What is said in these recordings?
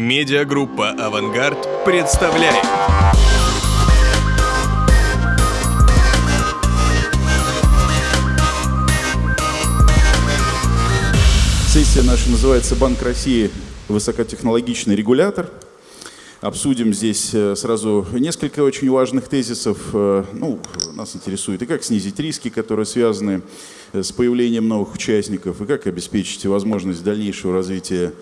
Медиагруппа «Авангард» представляет. Сессия наша называется «Банк России. Высокотехнологичный регулятор». Обсудим здесь э, сразу несколько очень важных тезисов. Э, ну, нас интересует и как снизить риски, которые связаны э, с появлением новых участников, и как обеспечить возможность дальнейшего развития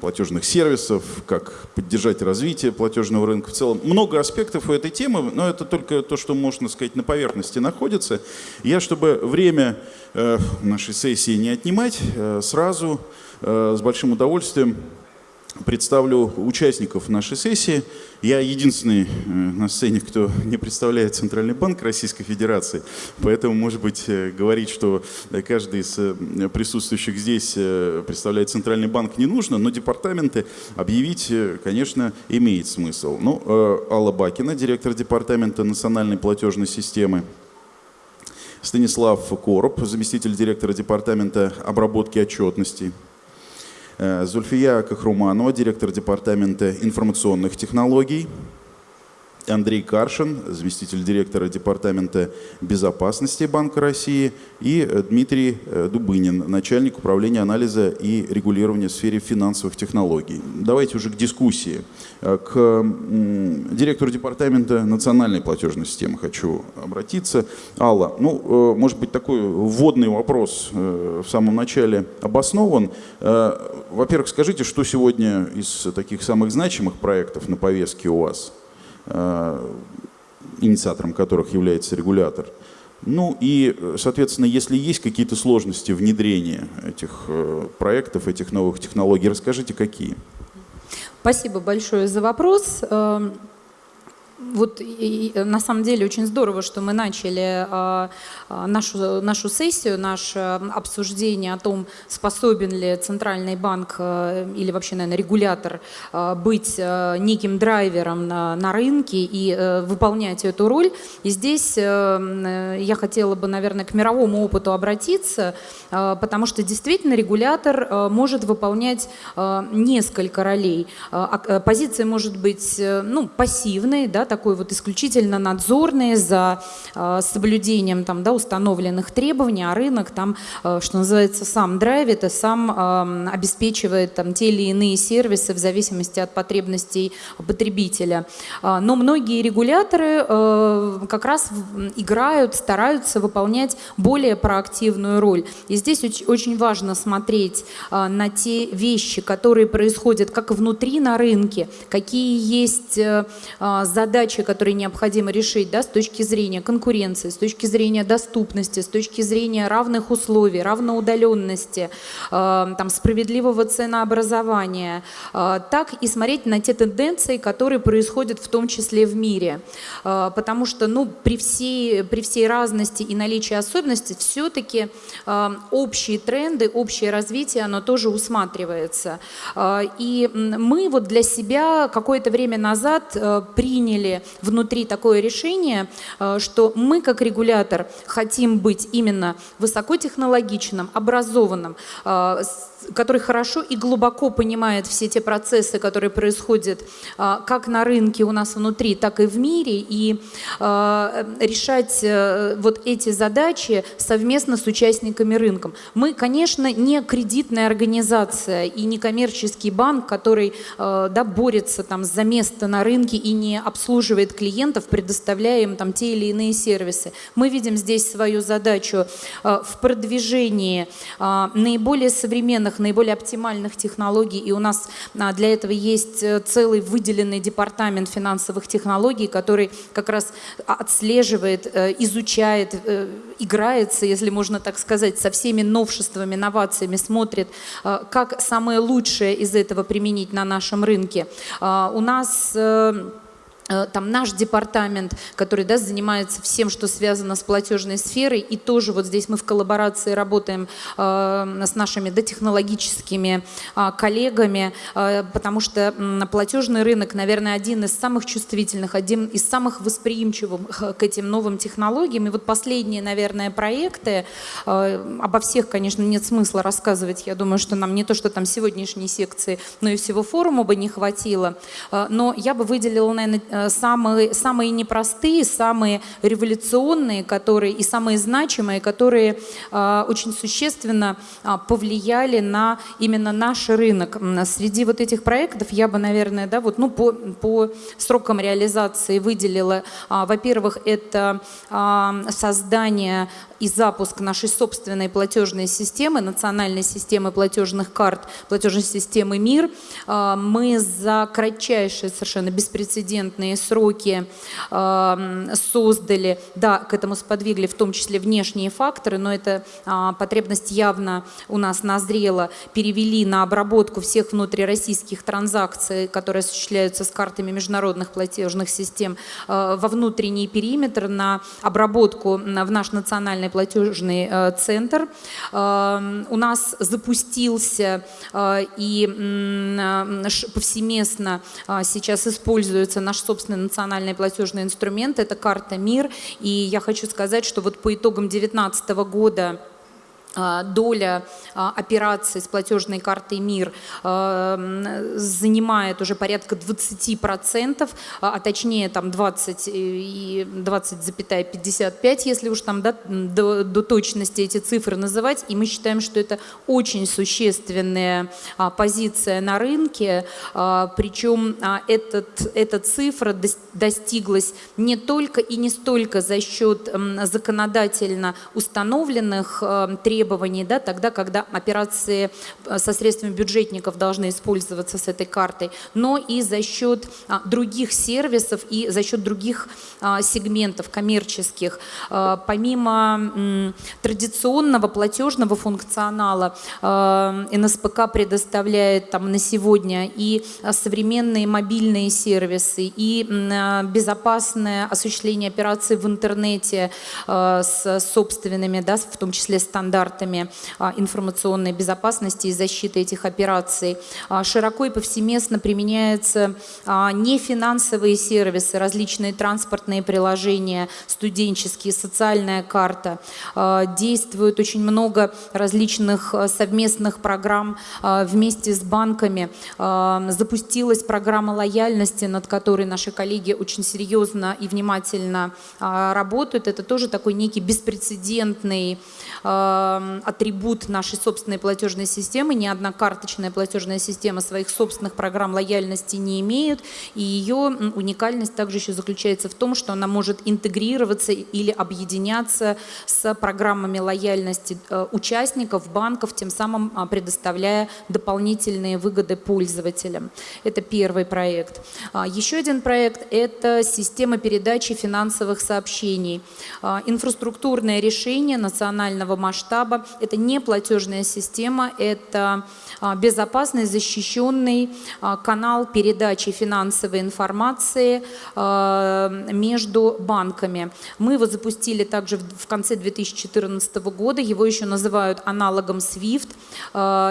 платежных сервисов, как поддержать развитие платежного рынка в целом. Много аспектов у этой темы, но это только то, что, можно сказать, на поверхности находится. Я, чтобы время нашей сессии не отнимать, сразу с большим удовольствием представлю участников нашей сессии. Я единственный э, на сцене, кто не представляет Центральный банк Российской Федерации, поэтому, может быть, э, говорить, что каждый из э, присутствующих здесь представляет Центральный банк не нужно, но департаменты объявить, конечно, имеет смысл. Ну, Алла Бакина, директор департамента национальной платежной системы, Станислав Короб, заместитель директора департамента обработки отчетностей, Э, Зульфия Кахруманова, директор департамента информационных технологий. Андрей Каршин, заместитель директора Департамента безопасности Банка России, и э, Дмитрий э, Дубынин, начальник управления анализа и регулирования в сфере финансовых технологий. Давайте уже к дискуссии. Э, к директору Департамента национальной платежной системы хочу обратиться. Алла, ну, может быть, такой вводный вопрос в самом начале обоснован. Во-первых, скажите, что сегодня из таких самых значимых проектов на повестке у вас – инициатором которых является регулятор. Ну и, соответственно, если есть какие-то сложности внедрения этих э, проектов, этих новых технологий, расскажите, какие. Спасибо большое за вопрос. Вот и, на самом деле очень здорово, что мы начали а, нашу, нашу сессию, наше обсуждение о том, способен ли Центральный банк а, или вообще, наверное, регулятор а, быть а, неким драйвером на, на рынке и а, выполнять эту роль. И здесь а, я хотела бы, наверное, к мировому опыту обратиться, а, потому что действительно регулятор а, может выполнять а, несколько ролей. А, позиция может быть ну, пассивной, да, такой вот исключительно надзорный за э, соблюдением там, да, установленных требований, а рынок там, э, что называется, сам драйвит и сам э, обеспечивает там, те или иные сервисы в зависимости от потребностей потребителя. Но многие регуляторы как раз играют, стараются выполнять более проактивную роль. И здесь очень важно смотреть на те вещи, которые происходят как внутри на рынке, какие есть задачи, задачи, которые необходимо решить да, с точки зрения конкуренции, с точки зрения доступности, с точки зрения равных условий, равноудаленности, э, там, справедливого ценообразования, э, так и смотреть на те тенденции, которые происходят в том числе в мире. Э, потому что ну, при, всей, при всей разности и наличии особенностей все-таки э, общие тренды, общее развитие, оно тоже усматривается. Э, и мы вот для себя какое-то время назад э, приняли внутри такое решение, э, что мы как регулятор хотим быть именно высокотехнологичным, образованным, э, который хорошо и глубоко понимает все те процессы, которые происходят а, как на рынке у нас внутри, так и в мире, и а, решать э, вот эти задачи совместно с участниками рынка. Мы, конечно, не кредитная организация и не коммерческий банк, который э, да, борется там, за место на рынке и не обслуживает клиентов, предоставляя им там, те или иные сервисы. Мы видим здесь свою задачу э, в продвижении наиболее современных современных, наиболее оптимальных технологий. И у нас а, для этого есть э, целый выделенный департамент финансовых технологий, который как раз отслеживает, э, изучает, э, играется, если можно так сказать, со всеми новшествами, новациями, смотрит, как самое лучшее из этого применить на нашем рынке. У нас там наш департамент, который да, занимается всем, что связано с платежной сферой, и тоже вот здесь мы в коллаборации работаем э, с нашими да, технологическими э, коллегами, э, потому что э, платежный рынок, наверное, один из самых чувствительных, один из самых восприимчивых э, к этим новым технологиям. И вот последние, наверное, проекты, э, обо всех, конечно, нет смысла рассказывать, я думаю, что нам не то, что там сегодняшней секции, но и всего форума бы не хватило, э, но я бы выделила, наверное, Э, самые, самые непростые, самые революционные которые, и самые значимые, которые э, очень существенно э, повлияли на именно наш рынок. Среди вот этих проектов я бы, наверное, да, вот, ну, по, по срокам реализации выделила, во-первых, это создание и запуск нашей собственной платежной системы, национальной системы платежных карт, платежной системы МИР. А, мы за кратчайшие, совершенно беспрецедентные сроки а, создали, да, к этому сподвигли в том числе внешние факторы, но эта а, потребность явно у нас назрела, перевели на обработку всех внутрироссийских транзакций, которые осуществляются с картами международных платежных систем, во внутренний периметр, на обработку в наш национальный платежный э, центр. Эм, у нас запустился э, и э, повсеместно сейчас используется наш собственный национальный платежный инструмент, это карта МИР. И я хочу сказать, что вот по итогам 2019 года доля а, операций с платежной картой МИР а, занимает уже порядка 20%, а точнее там 20 и 20,55, если уж там да, до, до точности эти цифры называть. И мы считаем, что это очень существенная позиция на рынке, причем этот, эта цифра достиглась не только и не столько за счет законодательно установленных требований, требований, да, тогда, когда операции э, со средствами бюджетников должны использоваться с этой картой, но и за счет а, других сервисов и за счет других а, сегментов коммерческих. А, помимо традиционного платежного функционала, НСПК предоставляет там, на сегодня и современные мобильные сервисы, и безопасное осуществление операций в интернете с собственными, да, в том числе стандартами стандартами а, информационной безопасности и защиты этих операций. А, широко и повсеместно применяются а, нефинансовые сервисы, различные транспортные приложения, студенческие, социальная карта. Действует очень много различных совместных программ вместе с банками. Запустилась программа лояльности, над которой наши коллеги очень серьезно и внимательно работают. Это тоже такой некий беспрецедентный атрибут нашей собственной платежной системы. Ни одна карточная платежная система своих собственных программ лояльности не имеет. И ее уникальность также еще заключается в том, что она может интегрироваться или объединяться с программами лояльности э, участников, банков, тем самым а, предоставляя дополнительные выгоды пользователям. Это первый проект. А, еще один проект – это система передачи финансовых сообщений. А, инфраструктурное решение национального масштаба. Это не платежная система, это безопасный, защищенный а, канал передачи финансовой информации а, между банками. Мы его запустили также в конце 2014 года, его еще называют аналогом SWIFT.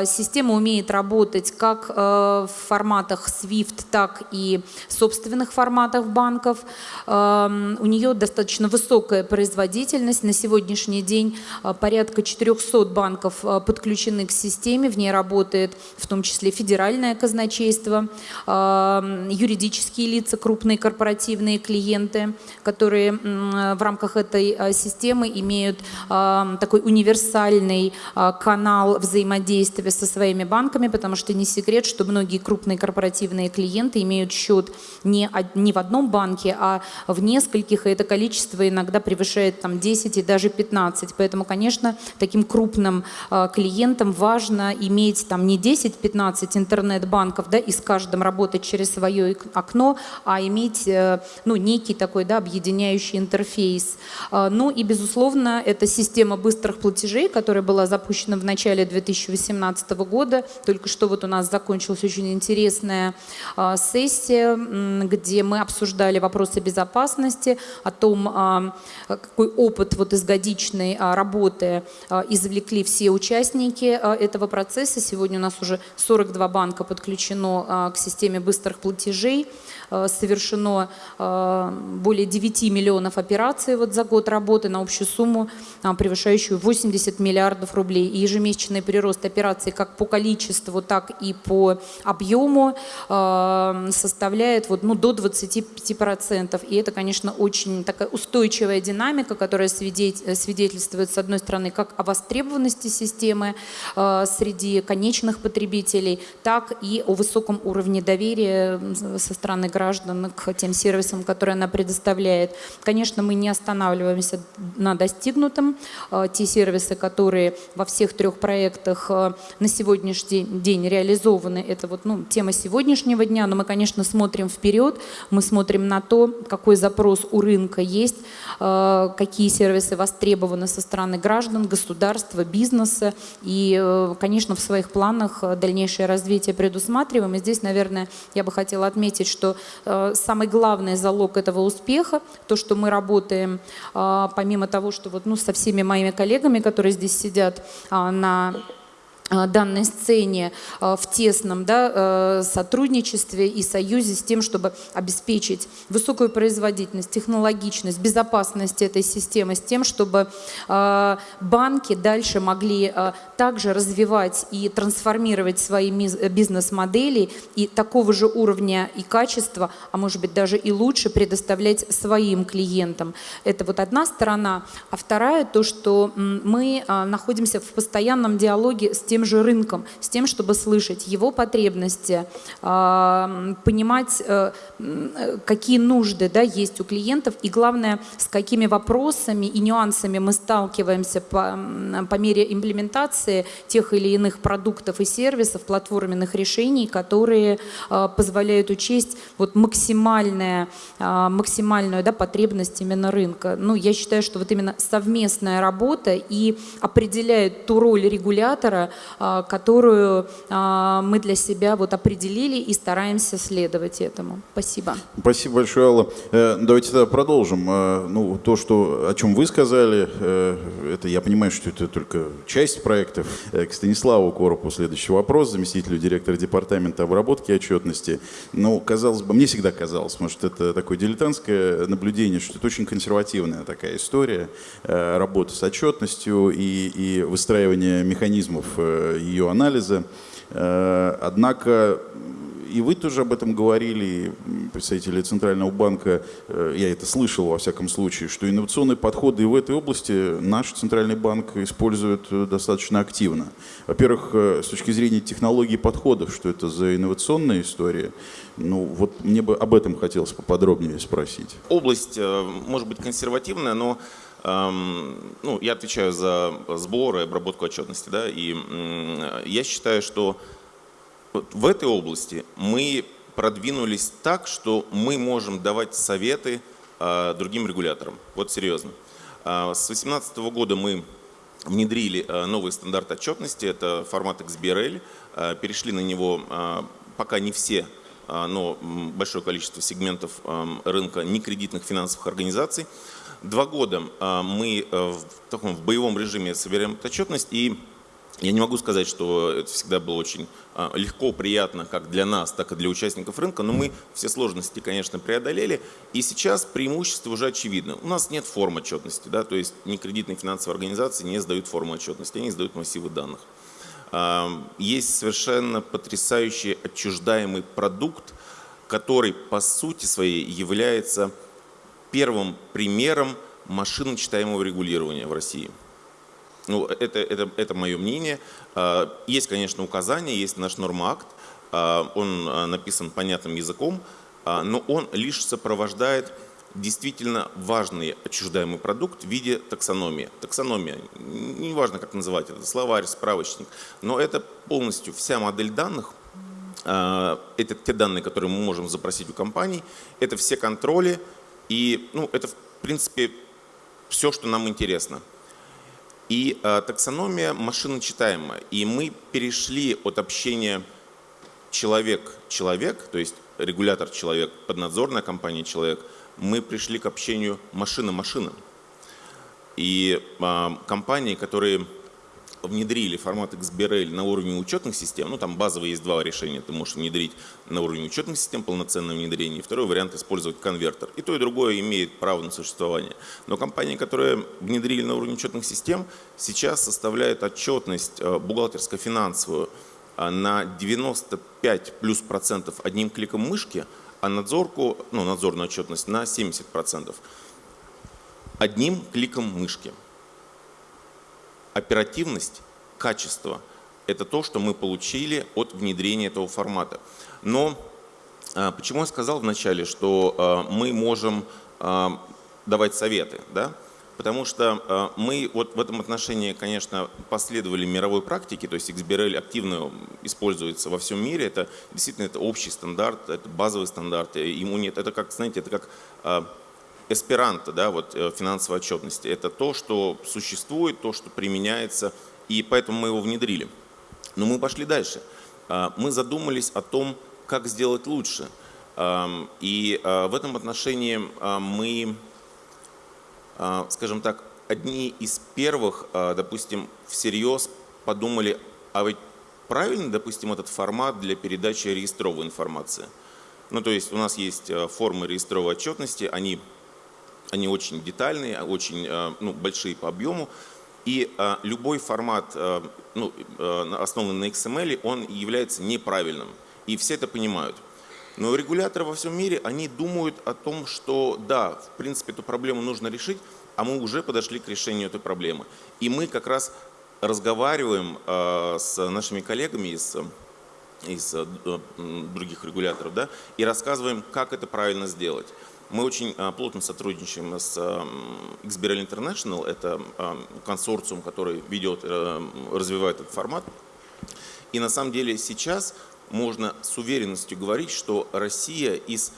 Система умеет работать как в форматах SWIFT, так и в собственных форматах банков. У нее достаточно высокая производительность. На сегодняшний день порядка 400 банков подключены к системе, в ней работает работает, в том числе федеральное казначейство, юридические лица, крупные корпоративные клиенты, которые в рамках этой а, системы имеют такой универсальный а, канал взаимодействия со своими банками, потому что не секрет, что многие крупные корпоративные клиенты имеют счет не, не в одном банке, а в нескольких, и это количество иногда превышает там, 10 и даже 15. Поэтому, конечно, таким крупным клиентам важно иметь там не 10-15 интернет-банков, да, и с каждым работать через свое окно, а иметь, ну, некий такой, да, объединяющий интерфейс. Ну и, безусловно, это система быстрых платежей, которая была запущена в начале 2018 года. Только что вот у нас закончилась очень интересная сессия, где мы обсуждали вопросы безопасности, о том, а, какой опыт вот из годичной а, работы а, извлекли все участники этого процесса. Сегодня у нас уже 42 банка подключено к системе быстрых платежей. Э, совершено э, более 9 миллионов операций вот за год работы на общую сумму, э, превышающую 80 миллиардов рублей. И ежемесячный прирост операций как по количеству, так и по объему составляет вот, ну, до 25%. И это, конечно, очень такая устойчивая динамика, которая свидетельствует, с одной стороны, как о востребованности системы среди конечных потребителей, так и о высоком уровне доверия со стороны граждан граждан к тем сервисам, которые она предоставляет. Конечно, мы не останавливаемся на достигнутом. Э, те сервисы, которые во всех трех проектах э, на сегодняшний день реализованы, это вот ну, тема сегодняшнего дня, но мы, конечно, смотрим вперед, мы смотрим на то, какой запрос у рынка есть, э, какие сервисы востребованы со стороны граждан, государства, бизнеса. И, конечно, в своих планах дальнейшее развитие предусматриваем. И здесь, наверное, я бы хотела отметить, что самый главный залог этого успеха, то, что мы работаем, э, помимо того, что вот, ну, со всеми моими коллегами, которые здесь сидят э, на Э, данной сцене э, в тесном да, э, сотрудничестве и союзе с тем, чтобы обеспечить высокую производительность, технологичность, безопасность этой системы, с тем, чтобы банки дальше могли также развивать и трансформировать свои бизнес-модели и такого же уровня и качества, а может быть даже и лучше предоставлять своим клиентам. Это вот одна сторона. А вторая то, что мы находимся в постоянном диалоге с тем, тем же рынком, с тем, чтобы слышать его потребности, а, понимать, э, какие нужды да, есть у клиентов и, главное, с какими вопросами и нюансами мы сталкиваемся по, по мере имплементации тех или иных продуктов и сервисов, платформенных решений, которые а, позволяют учесть вот максимальная, а, максимальную да, потребность именно рынка. Ну, я считаю, что вот именно совместная работа и определяет ту роль регулятора, которую а, мы для себя вот определили и стараемся следовать этому. Спасибо. Спасибо большое, Алла. Э, давайте тогда продолжим. Э, ну, то, что, о чем вы сказали, э, это я понимаю, что это только часть проектов. К Станиславу Коропу следующий вопрос, заместителю директора департамента обработки отчетности. Ну, казалось бы, мне всегда казалось, может, это такое дилетантское наблюдение, что это очень консервативная такая история, работа с отчетностью и, и выстраивание механизмов ее анализа. Э, однако и вы тоже об этом говорили, представители Центрального банка, э, я это слышал во всяком случае, что инновационные подходы и в этой области наш Центральный банк использует э, достаточно активно. Во-первых, с точки зрения технологий подходов, что это за инновационная история, ну вот мне бы об этом хотелось поподробнее спросить. Область может быть консервативная, но ну, я отвечаю за сбор и обработку отчетности, да, и я считаю, что в этой области мы продвинулись так, что мы можем давать советы а, другим регуляторам. Вот серьезно. А, с 2018 года мы внедрили а, новый стандарт отчетности, это формат XBRL, перешли на него пока не все но большое количество сегментов рынка некредитных финансовых организаций. Два года а, мы э, в таком в боевом режиме собираем отчетность, и я не могу сказать, что это всегда было очень а, легко, приятно как для нас, так и для участников рынка, но мы все сложности, конечно, преодолели, и сейчас преимущество уже очевидно. У нас нет форм отчетности, да, то есть некредитные финансовые организации не сдают форму отчетности, они сдают массивы данных. А, есть совершенно потрясающий отчуждаемый продукт, который по сути своей является первым примером машиночитаемого регулирования в России. Ну, это, это, это мое мнение. А, есть, конечно, указания, есть наш нормоакт, а, он а, написан понятным языком, но он лишь сопровождает действительно важный отчуждаемый продукт в виде таксономии. Таксономия, неважно как называть это, словарь, справочник, но это полностью вся модель данных, это те данные, которые мы можем запросить у компаний, это все контроли, и ну, это в принципе все, что нам интересно. И э, таксономия машиночитаемая. И мы перешли от общения человек-человек, то есть регулятор-человек, поднадзорная компания «Человек», мы пришли к общению машина-машина. И э, компании, которые внедрили формат XBRL на уровне учетных систем, ну там базовые есть два решения, ты можешь внедрить на уровне учетных систем полноценное внедрение, второй вариант использовать конвертер. И то, и другое имеет право на существование. Но компании, которые внедрили на уровне учетных систем, сейчас составляют отчетность э, бухгалтерско-финансовую э, на 95 плюс процентов одним кликом мышки, а надзорку, ну, надзорную отчетность на 70 процентов одним кликом мышки оперативность, качество – это то, что мы получили от внедрения этого формата. Но а, почему я сказал вначале, что а, мы можем а, давать советы? Да? Потому что мы вот в этом отношении, конечно, последовали мировой практике, то есть XBRL активно используется во всем мире, это действительно это общий стандарт, это базовый стандарт, ему нет, это как, знаете, это как эсперанто, да, вот э, финансовой отчетности. Это то, что существует, то, что применяется, и поэтому мы его внедрили. Но мы пошли дальше. А, мы задумались о том, как сделать лучше. И а, в этом отношении а, мы, скажем так, одни из первых, допустим, всерьез подумали, а ведь правильно, допустим, этот формат для передачи реестровой информации. Ну, то есть у нас есть э, формы реестровой отчетности, они они очень детальные, очень э, ну, большие по объему. И э, любой формат, э, ну, основанный на XML, он является неправильным. И все это понимают. Но регуляторы во всем мире, они думают о том, что да, в принципе, эту проблему нужно решить, а мы уже подошли к решению этой проблемы. И мы как раз разговариваем с нашими коллегами из, из других регуляторов да, и рассказываем, как это правильно сделать. Мы очень а, плотно сотрудничаем с XBRL International, это консорциум, который ведет, э, развивает этот формат. И на самом деле сейчас можно с уверенностью говорить, что Россия из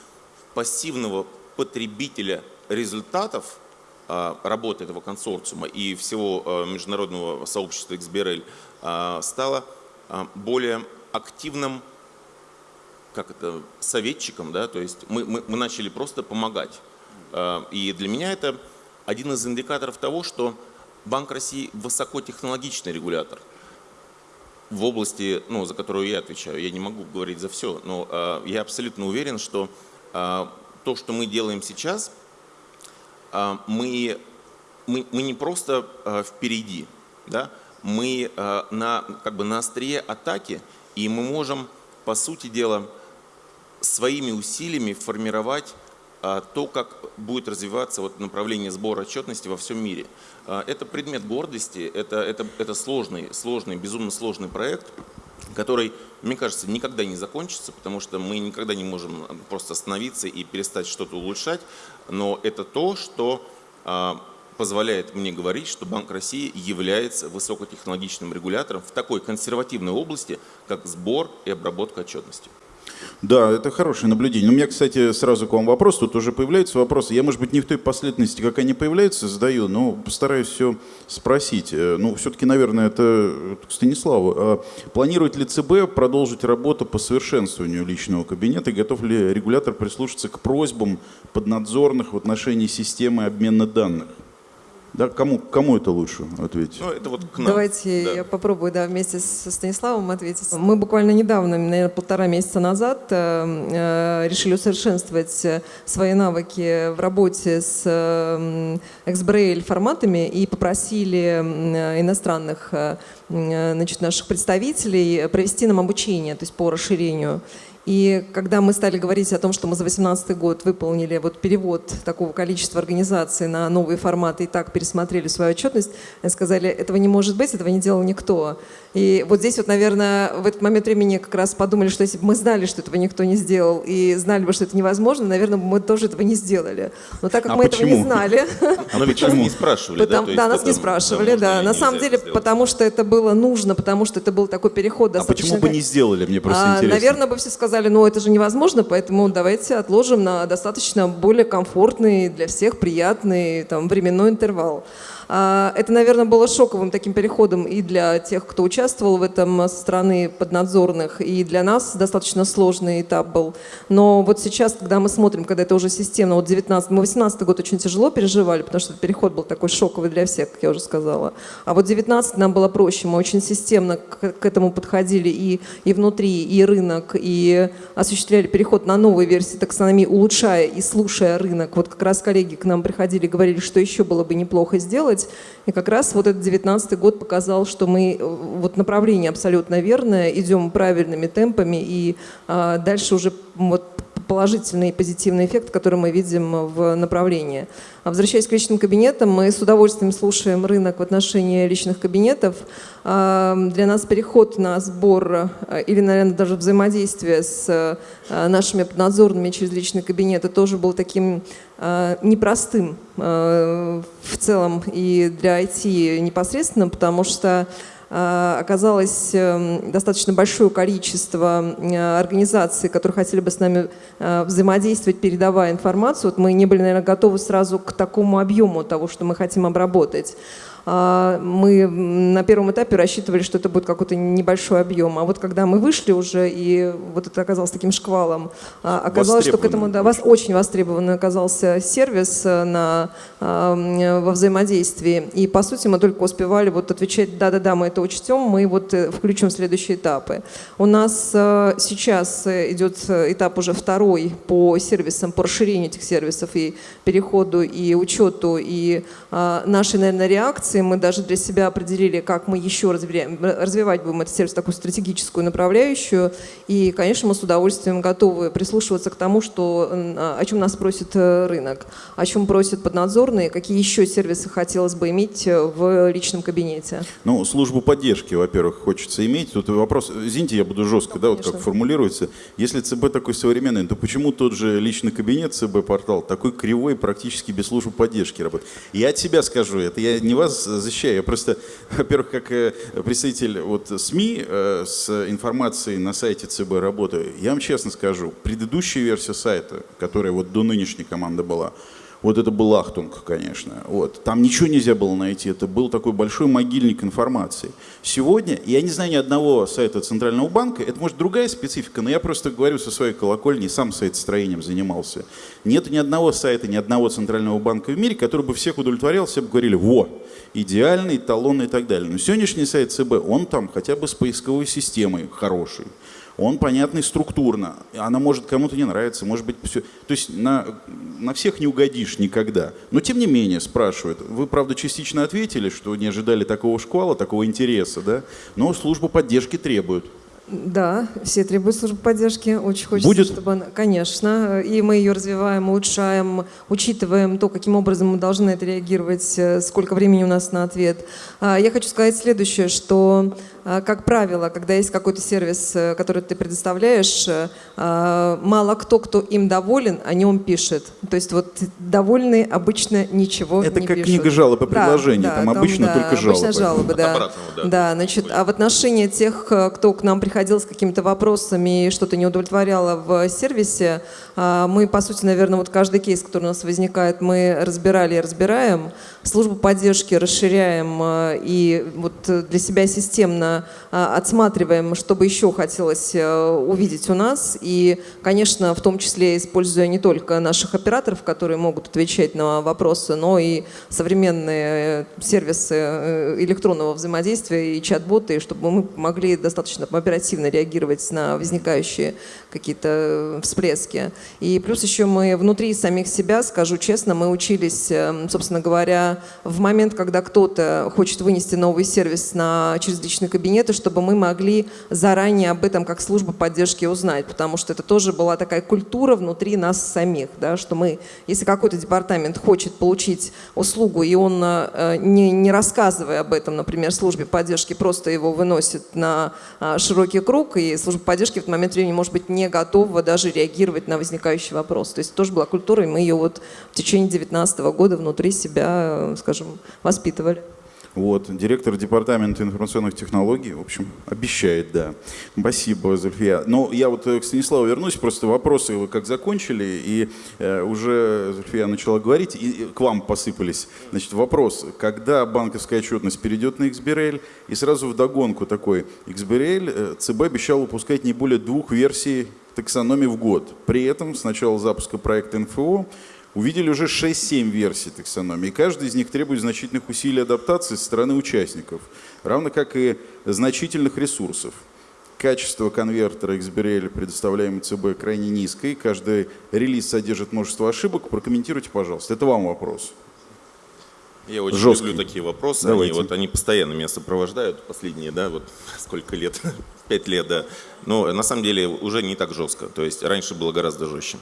пассивного потребителя результатов а, работы этого консорциума и всего а, международного сообщества XBRL стала более активным как это, советчиком, да, то есть мы, мы, мы начали просто помогать. А, и для меня это один из индикаторов того, что Банк России высокотехнологичный регулятор в области, ну, за которую я отвечаю. Я не могу говорить за все, но э, я абсолютно уверен, что э, то, что мы делаем сейчас, э, мы, мы, мы не просто э, впереди, да, мы э, на, как бы на острие атаки, и мы можем, по сути дела, своими усилиями формировать а, то, как будет развиваться вот направление сбора отчетности во всем мире. А, это предмет гордости, это, это, это сложный, сложный, безумно сложный проект, который, мне кажется, никогда не закончится, потому что мы никогда не можем просто остановиться и перестать что-то улучшать, но это то, что а, позволяет мне говорить, что Банк России является высокотехнологичным регулятором в такой консервативной области, как сбор и обработка отчетности. Да, это хорошее наблюдение. У меня, кстати, сразу к вам вопрос. Тут уже появляются вопросы. Я, может быть, не в той последовательности, как они появляются, задаю, но постараюсь все спросить. Э, ну, все-таки, наверное, это к Станиславу. А планирует ли ЦБ продолжить работу по совершенствованию личного кабинета? И готов ли регулятор прислушаться к просьбам поднадзорных в отношении системы обмена данных? Да, кому, кому это лучше ответить? Ну, это вот к нам. Давайте да. я попробую да, вместе со Станиславом ответить. Мы буквально недавно, наверное, полтора месяца назад э, э решили усовершенствовать свои навыки в работе с э, XBRL форматами и попросили э, иностранных э, э, значит, наших представителей провести нам обучение, то есть по расширению. И когда мы стали говорить о том, что мы за 2018 год выполнили вот перевод такого количества организаций на новые форматы и так пересмотрели свою отчетность, сказали, этого не может быть, этого не делал никто. И вот здесь вот, наверное, в этот момент времени как раз подумали, что если бы мы знали, что этого никто не сделал, и знали бы, что это невозможно, наверное, мы тоже этого не сделали. Но так как А мы почему? этого не знали, Но ведь нас не спрашивали, да? Потому- да, нас не спрашивали, да. На самом деле, потому что это было нужно, потому что это был такой переход А достаточно... почему бы не сделали, мне просто А, интересно. Наверное, бы все сказали, ну это же невозможно, поэтому давайте отложим на достаточно более комфортный, для всех приятный там, временной интервал. А, Это, наверное, было шоковым таким переходом и для тех, кто участвовал в этом со стороны поднадзорных, и для нас достаточно сложный этап был. Но вот сейчас, когда мы смотрим, когда это уже системно, вот 19, мы 18 год очень тяжело переживали, потому что переход был такой шоковый для всех, как я уже сказала. А вот 19 нам было проще, мы очень системно к, этому подходили и, и внутри, и рынок, и осуществляли переход на новые версии таксономии, улучшая и слушая рынок. Вот как раз коллеги к нам приходили говорили, что еще было бы неплохо сделать. И как раз вот этот 19 год показал, что мы, э, вот направление абсолютно верное, идем правильными темпами, и а, дальше уже вот положительный и позитивный эффект, который мы видим в направлении. А возвращаясь к личным кабинетам, мы с удовольствием слушаем рынок в отношении личных кабинетов. А, Для нас переход на сбор а, или, наверное, даже взаимодействие с а, нашими поднадзорными через личные кабинеты тоже был таким а, непростым в целом и для IT непосредственно, потому что оказалось эм, достаточно большое количество э, организаций, которые хотели бы с нами э, взаимодействовать, передавая информацию. Вот мы не были, наверное, готовы сразу к такому объему того, что мы хотим обработать. А, Мы на первом этапе рассчитывали, что это будет какой-то небольшой объем. А вот когда мы вышли уже, и вот это оказалось таким шквалом, а, оказалось, что к этому да, вас очень востребованный оказался сервис э, на, а, во взаимодействии. И, по сути, мы только успевали вот отвечать «да-да-да, мы это учтем, мы вот э, включим следующие этапы». У нас э, сейчас идет этап уже второй по сервисам, по расширению этих сервисов и переходу, и учету, и нашей, наверное, реакции. Мы даже для себя определили, как мы еще развивать будем этот сервис, такую стратегическую направляющую. И, конечно, мы с удовольствием готовы прислушиваться к тому, что, а, о чем нас просит э, рынок, о чем просят поднадзорные, какие еще сервисы хотелось бы иметь э, в личном кабинете. Ну, службу поддержки, во-первых, хочется иметь. Тут вопрос, извините, я буду жестко, да, вот как формулируется. Если ЦБ такой современный, то почему тот же личный кабинет ЦБ-портал такой кривой, практически без службы поддержки работает? Я от себя скажу, это я не вас защищаю, я просто, во-первых, как э, представитель вот СМИ э, с информацией на сайте ЦБ работаю, я вам честно скажу, предыдущая версия сайта, которая вот до нынешней команды была, вот это был Ахтунг, конечно. Вот. Там ничего нельзя было найти. Это был такой большой могильник информации. Сегодня, я не знаю ни одного сайта Центрального банка, это может другая специфика, но я просто говорю со своей колокольни, сам сайтостроением занимался. Нет ни одного сайта, ни одного Центрального банка в мире, который бы всех удовлетворял, все бы говорили, во, идеальный, эталонный и так далее. Но сегодняшний сайт ЦБ, он там хотя бы с поисковой системой хороший он понятный структурно. Она может кому-то не нравиться, может быть, все. То есть на, на всех не угодишь никогда. Но тем не менее спрашивают. Вы, правда, частично ответили, что не ожидали такого шквала, такого интереса, да? Но службу поддержки требуют. Да, все требуют службы поддержки. Очень хочется, Будет? чтобы она... Конечно. И мы ее развиваем, улучшаем, учитываем то, каким образом мы должны на это реагировать, э, сколько времени у нас на ответ. А, Я хочу сказать следующее, что, как правило, когда есть какой-то сервис, э, который ты предоставляешь, э, а, мало кто, кто им доволен, о нем пишет. То есть вот довольные обычно ничего Это не как пишут. книга жалоб и предложений, да, там обычно да, только жалобы. Обычно жалобы, да. обратного, да. Да, значит, а в отношении тех, э, кто к нам приходил с какими-то вопросами и что-то не удовлетворяло в сервисе, а, мы, по сути, наверное, вот каждый кейс, который у нас возникает, мы разбирали и разбираем. Службу поддержки расширяем э, и вот э, для себя системно а, отсматриваем, что бы еще хотелось э, увидеть у нас. И, конечно, в том числе используя не только наших операторов, которые могут отвечать на вопросы, но и современные сервисы э, электронного взаимодействия и чат-боты, чтобы мы могли достаточно оперативно реагировать на возникающие какие-то всплески. И плюс еще мы внутри самих себя, скажу честно, мы учились, э, собственно говоря, в момент, когда кто-то хочет вынести новый сервис на, через личные кабинеты, чтобы мы могли заранее об этом как служба поддержки узнать, потому что это тоже была такая культура внутри нас самих, да, что мы, если какой-то департамент хочет получить услугу, и он, э, не, не рассказывая об этом, например, службе поддержки, просто его выносит на э, широкий круг, и служба поддержки в этот момент времени, может быть, не готова даже реагировать на возникающий вопрос. То есть тоже была культура, и мы ее вот в течение 2019 года внутри себя, скажем, воспитывали. Вот, директор департамента информационных технологий, в общем, обещает, да. Спасибо, Зульфия. Но я вот э, к Станиславу вернусь, просто вопросы вы как закончили, и э, уже Зульфия начала говорить, и, и к вам посыпались. Значит, вопрос, когда банковская отчетность перейдет на XBRL, и сразу вдогонку такой, XBRL, э, ЦБ обещал выпускать не более двух версий таксономии в год. При этом с начала запуска проекта НФО увидели уже 6-7 версий таксономии. Каждый из них требует значительных усилий адаптации со стороны участников, равно как и значительных ресурсов. Качество конвертера XBRL, предоставляемый ЦБ, крайне низкое. Каждый релиз содержит множество ошибок. Прокомментируйте, пожалуйста. Это вам вопрос. Я очень Жесткий. люблю такие вопросы. Давайте. Они, вот, они постоянно меня сопровождают последние, да, вот сколько лет, пять лет, да. Но на самом деле уже не так жестко. То есть раньше было гораздо жестче.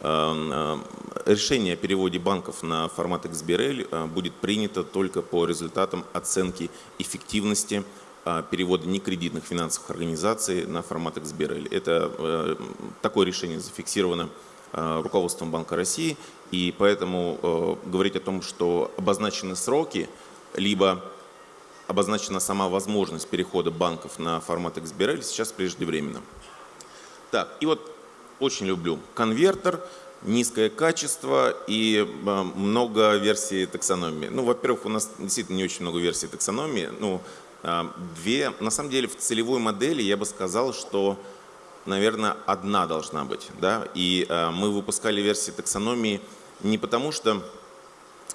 Эм, э, решение о переводе банков на формат XBRL э, будет принято только по результатам оценки эффективности э, перевода некредитных финансовых организаций на формат XBRL. Это такое решение зафиксировано руководством Банка России и поэтому э, говорить о том, что обозначены сроки, либо обозначена сама возможность перехода банков на формат XBRL, сейчас преждевременно. Так, и вот очень люблю конвертер, низкое качество и э, много версий таксономии. Ну, во-первых, у нас действительно не очень много версий таксономии. Ну, э, две. На самом деле в целевой модели я бы сказал, что наверное, одна должна быть. Да? И э, мы выпускали версии таксономии не потому что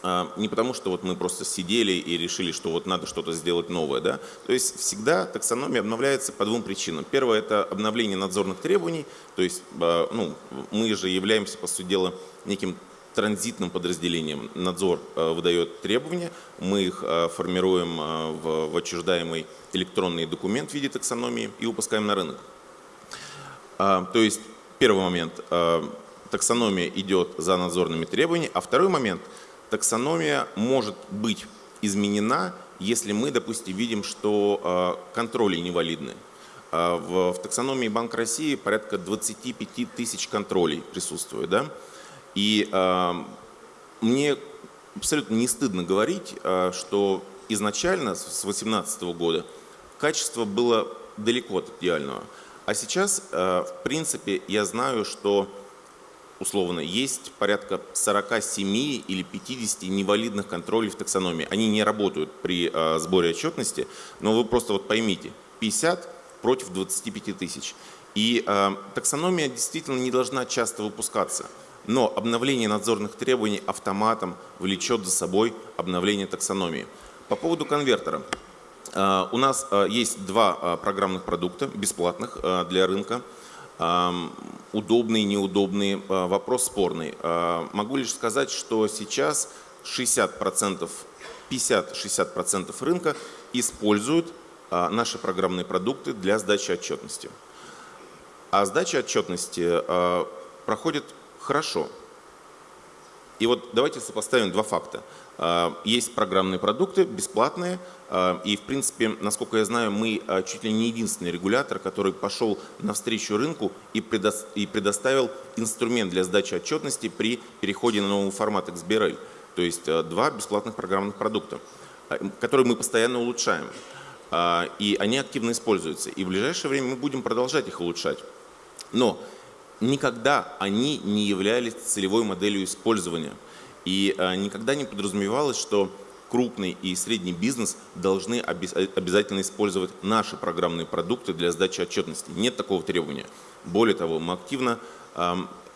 а, не потому, что вот мы просто сидели и решили, что вот надо что-то сделать новое. Да? То есть всегда таксономия обновляется по двум причинам. Первое – это обновление надзорных требований. То есть а, ну, мы же являемся, по сути дела, неким транзитным подразделением. Надзор а, выдает требования, мы их формируем в отчуждаемый электронный документ в виде таксономии и выпускаем на рынок. То есть первый момент таксономия идет за надзорными требованиями. А второй момент, таксономия может быть изменена, если мы, допустим, видим, что а, контроли невалидны. А, в, в таксономии Банк России порядка 25 тысяч контролей присутствует. Да? И э, мне абсолютно не стыдно говорить, э, что изначально, с 2018 года, качество было далеко от идеального. А сейчас, э, в принципе, я знаю, что условно, есть порядка 47 или 50 невалидных контролей в таксономии. Они не работают при э, сборе отчетности, но вы просто вот поймите, 50 против 25 тысяч. И э, таксономия действительно не должна часто выпускаться. Но обновление надзорных требований автоматом влечет за собой обновление таксономии. По поводу конвертера. Э, у нас э, есть два э, программных продукта бесплатных для рынка удобный, неудобный, а, вопрос спорный. Могу лишь сказать, что сейчас 60%, 50-60% рынка используют наши программные продукты для сдачи отчетности. А сдача отчетности проходит хорошо. И вот давайте сопоставим два факта. А, есть программные продукты, бесплатные, а, и в принципе, насколько я знаю, мы а, чуть ли не единственный регулятор, который пошел навстречу рынку и предоставил инструмент для сдачи отчетности при переходе на новый формат XBRL. То есть два бесплатных программных продукта, которые мы постоянно улучшаем. И они активно используются. И в ближайшее время мы будем продолжать их улучшать. Но никогда они не являлись целевой моделью использования – и э, никогда не подразумевалось, что крупный и средний бизнес должны обязательно использовать наши программные продукты для сдачи отчетности. Нет такого требования. Более того, мы активно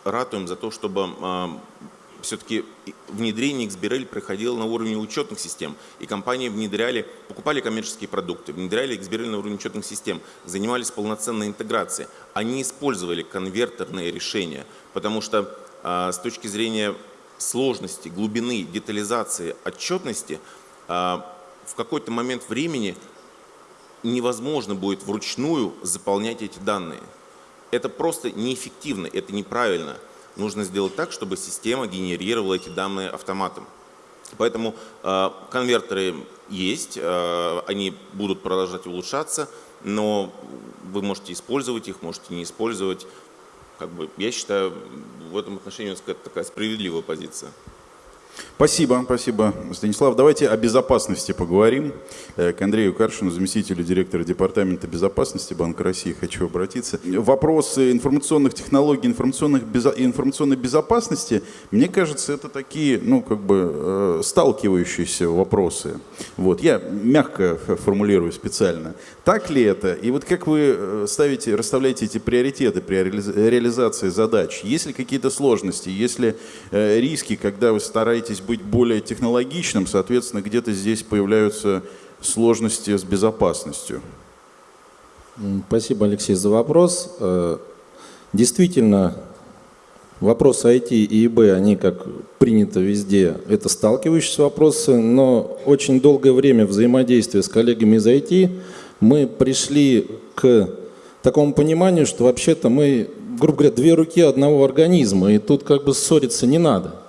ратуем за то, чтобы все-таки внедрение XBRL проходило на уровне учетных систем, и компании внедряли, покупали коммерческие продукты, внедряли XBRL на уровне учетных систем, занимались полноценной интеграцией. Они использовали конвертерные решения, потому что а, с точки зрения сложности, глубины, детализации, отчетности, а, в какой-то момент времени невозможно будет вручную заполнять эти данные. Это просто неэффективно, это неправильно. Нужно сделать так, чтобы система генерировала эти данные автоматом. Поэтому э, конвертеры есть, э, они будут продолжать улучшаться, но вы можете использовать их, можете не использовать как бы, я считаю, в этом отношении у нас такая справедливая позиция. Спасибо, спасибо, Станислав. Давайте о безопасности поговорим. Э, к Андрею Каршину, заместителю директора Департамента безопасности Банка России, хочу обратиться. Вопросы информационных технологий, информационных безо... информационной безопасности, мне кажется, это такие, ну, как бы, э, сталкивающиеся вопросы. Вот, я мягко формулирую специально. Так ли это? И вот как вы э, ставите, расставляете эти приоритеты при реализации задач? Есть ли какие-то сложности? Есть ли риски, когда вы стараетесь быть более технологичным, соответственно, где-то здесь появляются сложности с безопасностью. Спасибо, Алексей, за вопрос. Э, действительно, вопросы IT и ИБ, они, как принято везде, это сталкивающиеся вопросы, но очень долгое время взаимодействия с коллегами из IT мы пришли к такому пониманию, что вообще-то мы, грубо говоря, две руки одного организма, и тут как бы ссориться не надо.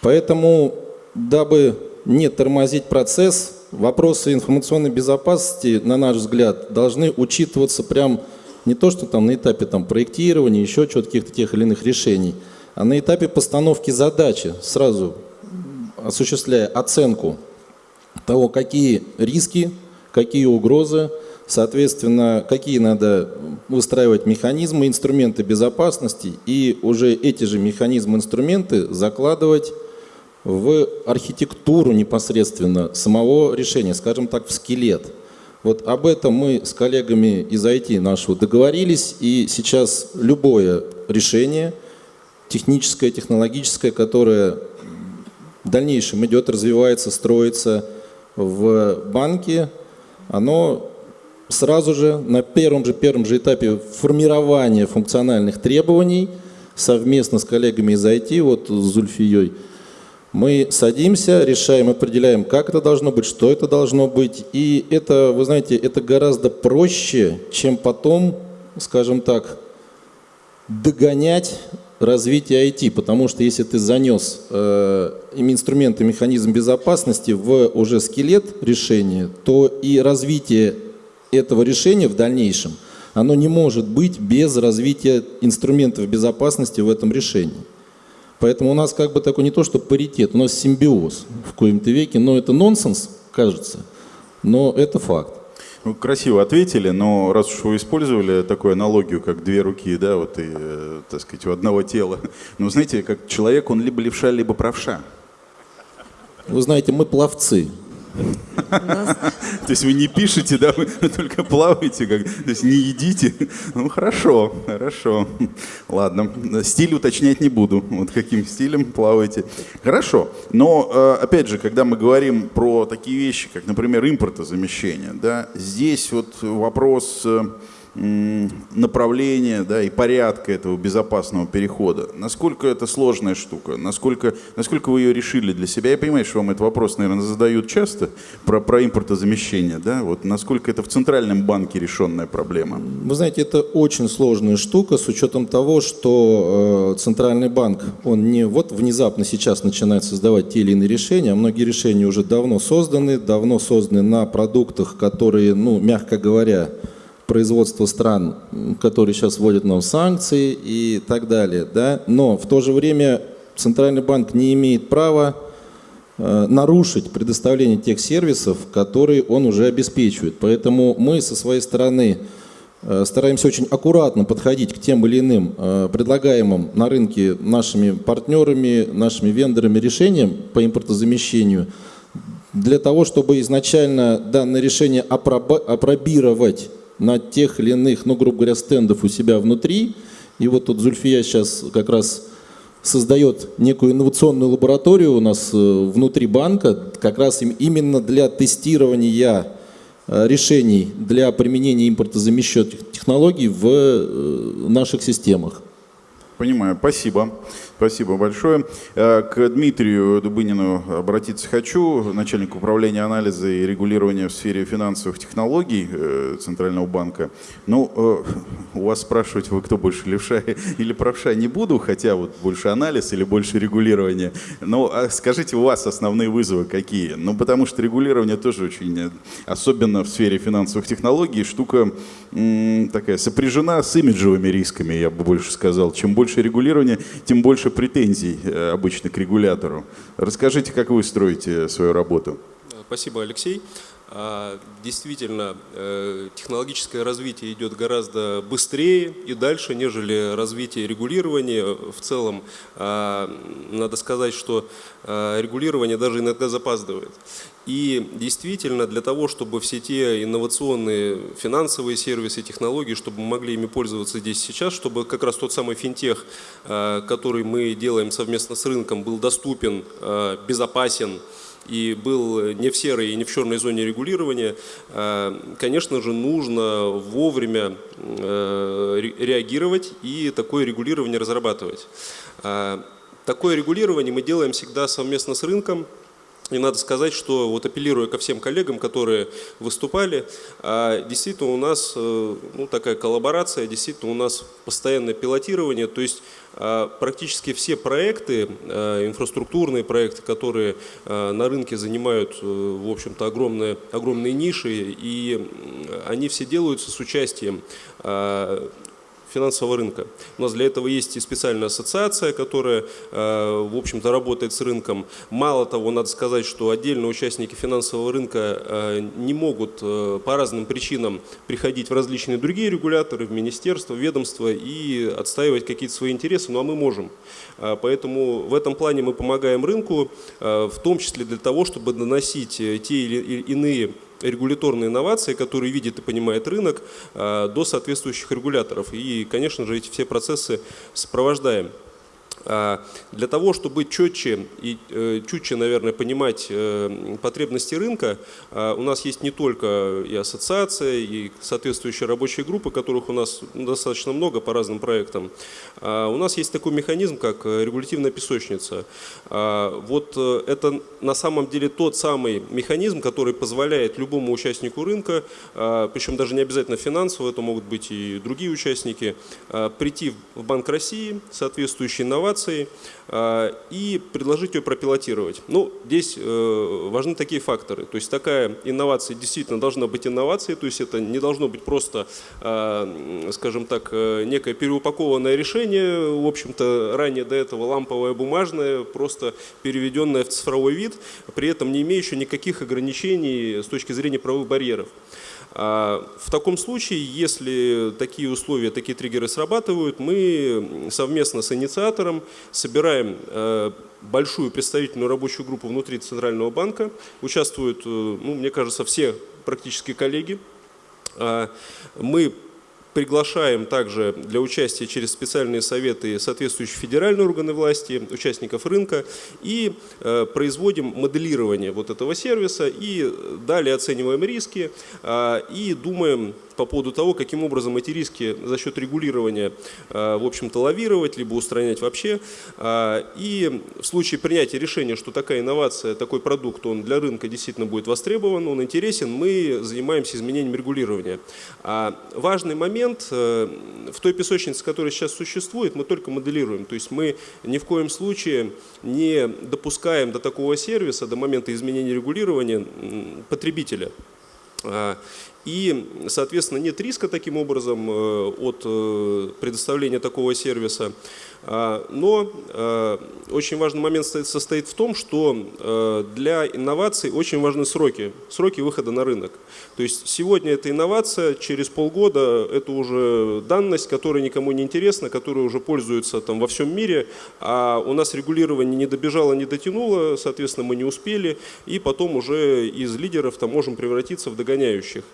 Поэтому, дабы не тормозить процесс, вопросы информационной безопасности, на наш взгляд, должны учитываться прям не то, что там на этапе там, проектирования, еще чего-то, каких-то тех или иных решений, а на этапе постановки задачи, сразу осуществляя оценку того, какие риски, какие угрозы, соответственно, какие надо выстраивать механизмы, инструменты безопасности, и уже эти же механизмы, инструменты закладывать в архитектуру непосредственно самого решения, скажем так, в скелет. Вот об этом мы с коллегами из IT нашего договорились, и сейчас любое решение, техническое, технологическое, которое в дальнейшем идет, развивается, строится в банке, оно сразу же на первом же, первом же этапе формирования функциональных требований совместно с коллегами из IT, вот с Зульфией, мы садимся, решаем, определяем, как это должно быть, что это должно быть. И это, вы знаете, это гораздо проще, чем потом, скажем так, догонять развитие IT, потому что если ты занес э, инструменты, механизм безопасности в уже скелет решения, то и развитие этого решения в дальнейшем, оно не может быть без развития инструментов безопасности в этом решении. Поэтому у нас как бы такой не то, что паритет, у нас симбиоз в коем-то веке, но это нонсенс, кажется, но это факт. Ну, красиво ответили, но раз уж вы использовали такую аналогию, как две руки, да, вот и, э, так сказать, у одного тела, ну, знаете, как человек, он либо левша, либо правша. Вы знаете, мы пловцы. То есть вы не пишете, да, вы только плаваете, как, то есть не едите. Ну хорошо, хорошо. Ладно, стиль уточнять не буду, вот каким стилем плаваете. Хорошо, но э, опять же, когда мы говорим про такие вещи, как, например, импортозамещение, да, здесь вот вопрос э, направления да, и порядка этого безопасного перехода. Насколько это сложная штука? Насколько, насколько вы ее решили для себя? Я понимаю, что вам этот вопрос, наверное, задают часто про, про импортозамещение. Да? Вот насколько это в Центральном банке решенная проблема? Вы знаете, это очень сложная штука с учетом того, что э, Центральный банк, он не вот внезапно сейчас начинает создавать те или иные решения, а многие решения уже давно созданы, давно созданы на продуктах, которые, ну, мягко говоря, производства стран, которые сейчас вводят нам санкции и так далее. Да? Но в то же время Центральный банк не имеет права э, нарушить предоставление тех сервисов, которые он уже обеспечивает. Поэтому мы со своей стороны э, стараемся очень аккуратно подходить к тем или иным э, предлагаемым на рынке нашими партнерами, нашими вендорами решениям по импортозамещению, для того, чтобы изначально данное решение апробировать на тех или иных, ну, грубо говоря, стендов у себя внутри. И вот тут Зульфия сейчас как раз создает некую инновационную лабораторию у нас э, внутри банка, как раз им- именно для тестирования э, решений для применения импортозамещенных технологий в э, наших системах. Понимаю, спасибо. Спасибо большое. Э, К Дмитрию Дубынину обратиться хочу, начальник управления анализа и регулирования в сфере финансовых технологий э, Центрального банка. Ну, э, у вас спрашивать, вы кто больше, левша или правша, не буду, хотя вот больше анализ или больше регулирование. Но а скажите, у вас основные вызовы какие? Ну, потому что регулирование тоже очень, особенно в сфере финансовых технологий, штука такая сопряжена с имиджевыми рисками, я бы больше сказал. Чем больше регулирования, тем больше претензий э, обычно к регулятору. Расскажите, как вы строите свою работу? Спасибо, Алексей. А, Действительно, э, технологическое развитие идет гораздо быстрее и дальше, нежели развитие регулирования. В целом, а, надо сказать, что а, регулирование даже иногда запаздывает. И действительно, для того, чтобы все те инновационные финансовые сервисы, технологии, чтобы мы могли ими пользоваться здесь сейчас, чтобы как раз тот самый финтех, а, который мы делаем совместно с рынком, был доступен, а, безопасен, и был не в серой и не в черной зоне регулирования, э, конечно же, нужно вовремя э, ре- реагировать и такое регулирование разрабатывать. Э, Такое регулирование мы делаем всегда совместно с рынком, и надо сказать, что вот апеллируя ко всем коллегам, которые выступали, а, действительно у нас э, ну, такая коллаборация, действительно у нас постоянное пилотирование, то есть а, практически все проекты, а, инфраструктурные проекты, которые на рынке занимают, э, в общем-то, огромные, огромные ниши, и они все делаются с участием финансового рынка. У нас для этого есть и специальная ассоциация, которая, э, в общем-то, работает с рынком. Мало того, надо сказать, что отдельно участники финансового рынка э, не могут э, по разным причинам приходить в различные другие регуляторы, в министерства, в ведомства и отстаивать какие-то свои интересы, ну а мы можем. Поэтому в этом плане мы помогаем рынку, в том числе для того, чтобы доносить те или иные регуляторные инновации, которые видит и понимает рынок, э, до соответствующих регуляторов. И, конечно же, эти все процессы сопровождаем. А, Для того, чтобы четче и э, чутче, наверное, понимать э, потребности рынка, а, у нас есть не только и ассоциация, и соответствующие рабочие группы, которых у нас достаточно много по разным проектам. А, У нас есть такой механизм, как э, регулятивная песочница. Вот это на самом деле тот самый механизм, который позволяет любому участнику рынка, причем даже не обязательно финансово, это могут быть и другие участники, прийти в Банк России, соответствующие инновации, а, и предложить ее пропилотировать. Ну, здесь э, важны такие факторы. То есть такая инновация действительно должна быть инновацией, то есть это не должно быть просто, а, скажем так, э, некое переупакованное решение, в общем-то, ранее до этого ламповое, бумажное, просто переведенное в цифровой вид, при этом не имеющее никаких ограничений с точки зрения правовых барьеров. А, В таком случае, если такие условия, такие триггеры срабатывают, мы совместно с инициатором собираем э, большую представительную рабочую группу внутри Центрального банка. Участвуют, э, ну, мне кажется, все практически коллеги. А, Мы приглашаем также для участия через специальные советы соответствующие федеральные органы власти, участников рынка и э, производим моделирование вот этого сервиса и далее оцениваем риски а, и думаем по поводу того, каким образом эти риски за счет регулирования, э, в общем-то, лавировать, либо устранять вообще. А, И в случае принятия решения, что такая инновация, такой продукт, он для рынка действительно будет востребован, он интересен, мы занимаемся изменением регулирования. А важный момент, э, в той песочнице, которая сейчас существует, мы только моделируем. То есть мы ни в коем случае не допускаем до такого сервиса, до момента изменения регулирования потребителя. И, соответственно, нет риска таким образом от предоставления такого сервиса. А, но а, очень важный момент состоит в том, что а, для инноваций очень важны сроки, сроки выхода на рынок. То есть сегодня это инновация, через полгода это уже данность, которая никому не интересна, которая уже пользуется там во всем мире, а у нас регулирование не добежало, не дотянуло, соответственно, мы не успели, и потом уже из лидеров там можем превратиться в догоняющих.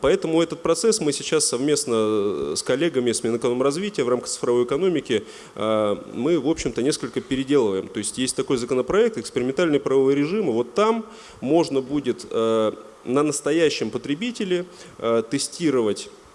Поэтому этот процесс мы сейчас совместно с коллегами с Минэкономразвития в рамках цифровой экономики мы, в общем-то, несколько переделываем. То есть есть такой законопроект, экспериментальный правовой режим, и вот там можно будет э, на настоящем потребителе э, тестировать Э,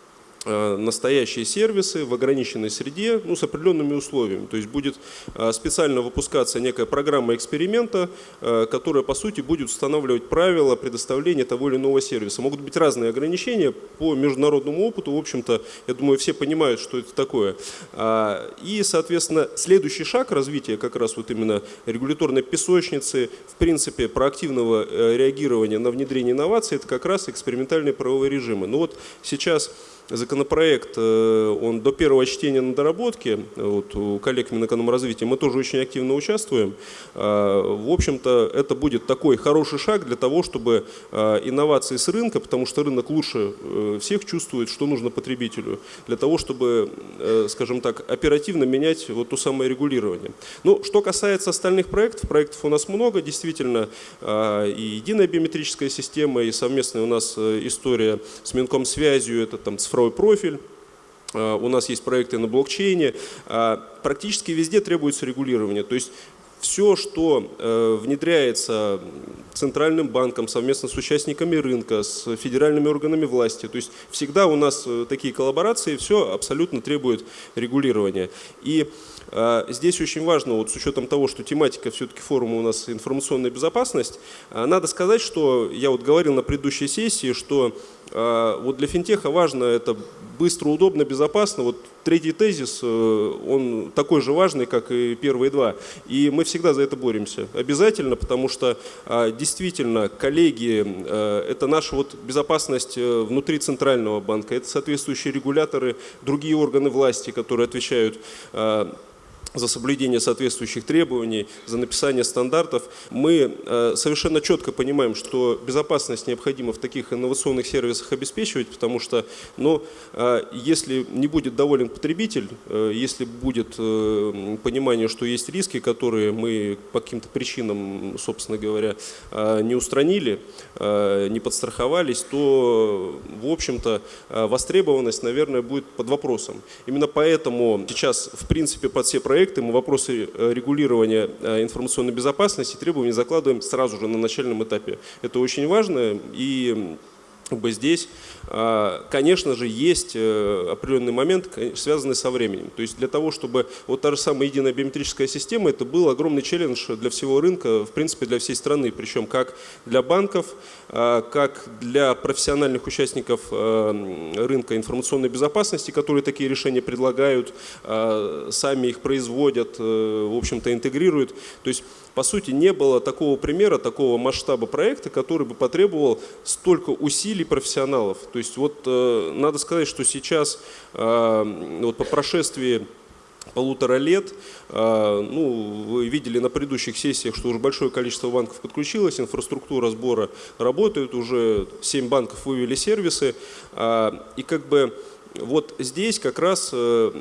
настоящие сервисы в ограниченной среде ну, с определенными условиями. То есть будет э, специально выпускаться некая программа эксперимента, э, которая по сути будет устанавливать правила предоставления того или иного сервиса. Могут быть разные ограничения по международному опыту. В общем-то, я думаю, все понимают, что это такое. А, и, соответственно, следующий шаг развития как раз вот именно регуляторной песочницы, в принципе, проактивного реагирования на внедрение инноваций, это как раз экспериментальные правовые режимы. Но вот сейчас Законопроект, э, он до первого чтения на доработке, вот у коллег Минэкономразвития мы тоже очень активно участвуем. А, в общем-то, это будет такой хороший шаг для того, чтобы а, инновации с рынка, потому что рынок лучше э, всех чувствует, что нужно потребителю, для того, чтобы, э, скажем так, оперативно менять вот то самое регулирование. Ну, что касается остальных проектов, проектов у нас много, действительно, а, и единая биометрическая система, и совместная у нас история с Минкомсвязью, это там цифровой цифровой профиль, а, у нас есть проекты на блокчейне. А, практически везде требуется регулирование. То есть все, что э, внедряется центральным банком совместно с участниками рынка, с федеральными органами власти, то есть всегда у нас э, такие коллаборации, все абсолютно требует регулирования. И э, здесь очень важно, вот с учетом того, что тематика все-таки форума у нас информационная безопасность, надо сказать, что я вот говорил на предыдущей сессии, что вот для финтеха важно это быстро, удобно, безопасно. Вот третий тезис, э, он такой же важный, как и первые два. И мы всегда за это боремся. Обязательно, потому что а, действительно коллеги, э, это наша вот безопасность э, внутри Центрального банка, это соответствующие регуляторы, другие органы власти, которые отвечают а, за соблюдение соответствующих требований, за написание стандартов. Мы э, совершенно четко понимаем, что безопасность необходимо в таких инновационных сервисах обеспечивать, потому что ну, э, если не будет доволен потребитель, э, если будет понимание, что есть риски, которые мы по каким-то причинам, собственно говоря, не устранили, не подстраховались, то, в общем-то, востребованность, наверное, будет под вопросом. Именно поэтому сейчас, в принципе, под все проекты проекты мы вопросы э, регулирования э, информационной безопасности требования закладываем сразу же на начальном этапе. Это очень важно и бы здесь, а, конечно же, есть э, определенный момент, связанный со временем. То есть для того, чтобы вот та же самая единая биометрическая система, это был огромный челлендж для всего рынка, в принципе, для всей страны, причем как для банков, а, как для профессиональных участников э, рынка информационной безопасности, которые такие решения предлагают, а, сами их производят, э, в общем-то, интегрируют. То есть по сути, не было такого примера, такого масштаба проекта, который бы потребовал столько усилий профессионалов. То есть вот э, надо сказать, что сейчас э, вот по прошествии полутора лет. Э, ну, вы видели на предыдущих сессиях, что уже большое количество банков подключилось, инфраструктура сбора работает, уже 7 банков вывели сервисы. Э, и как бы вот здесь как раз э,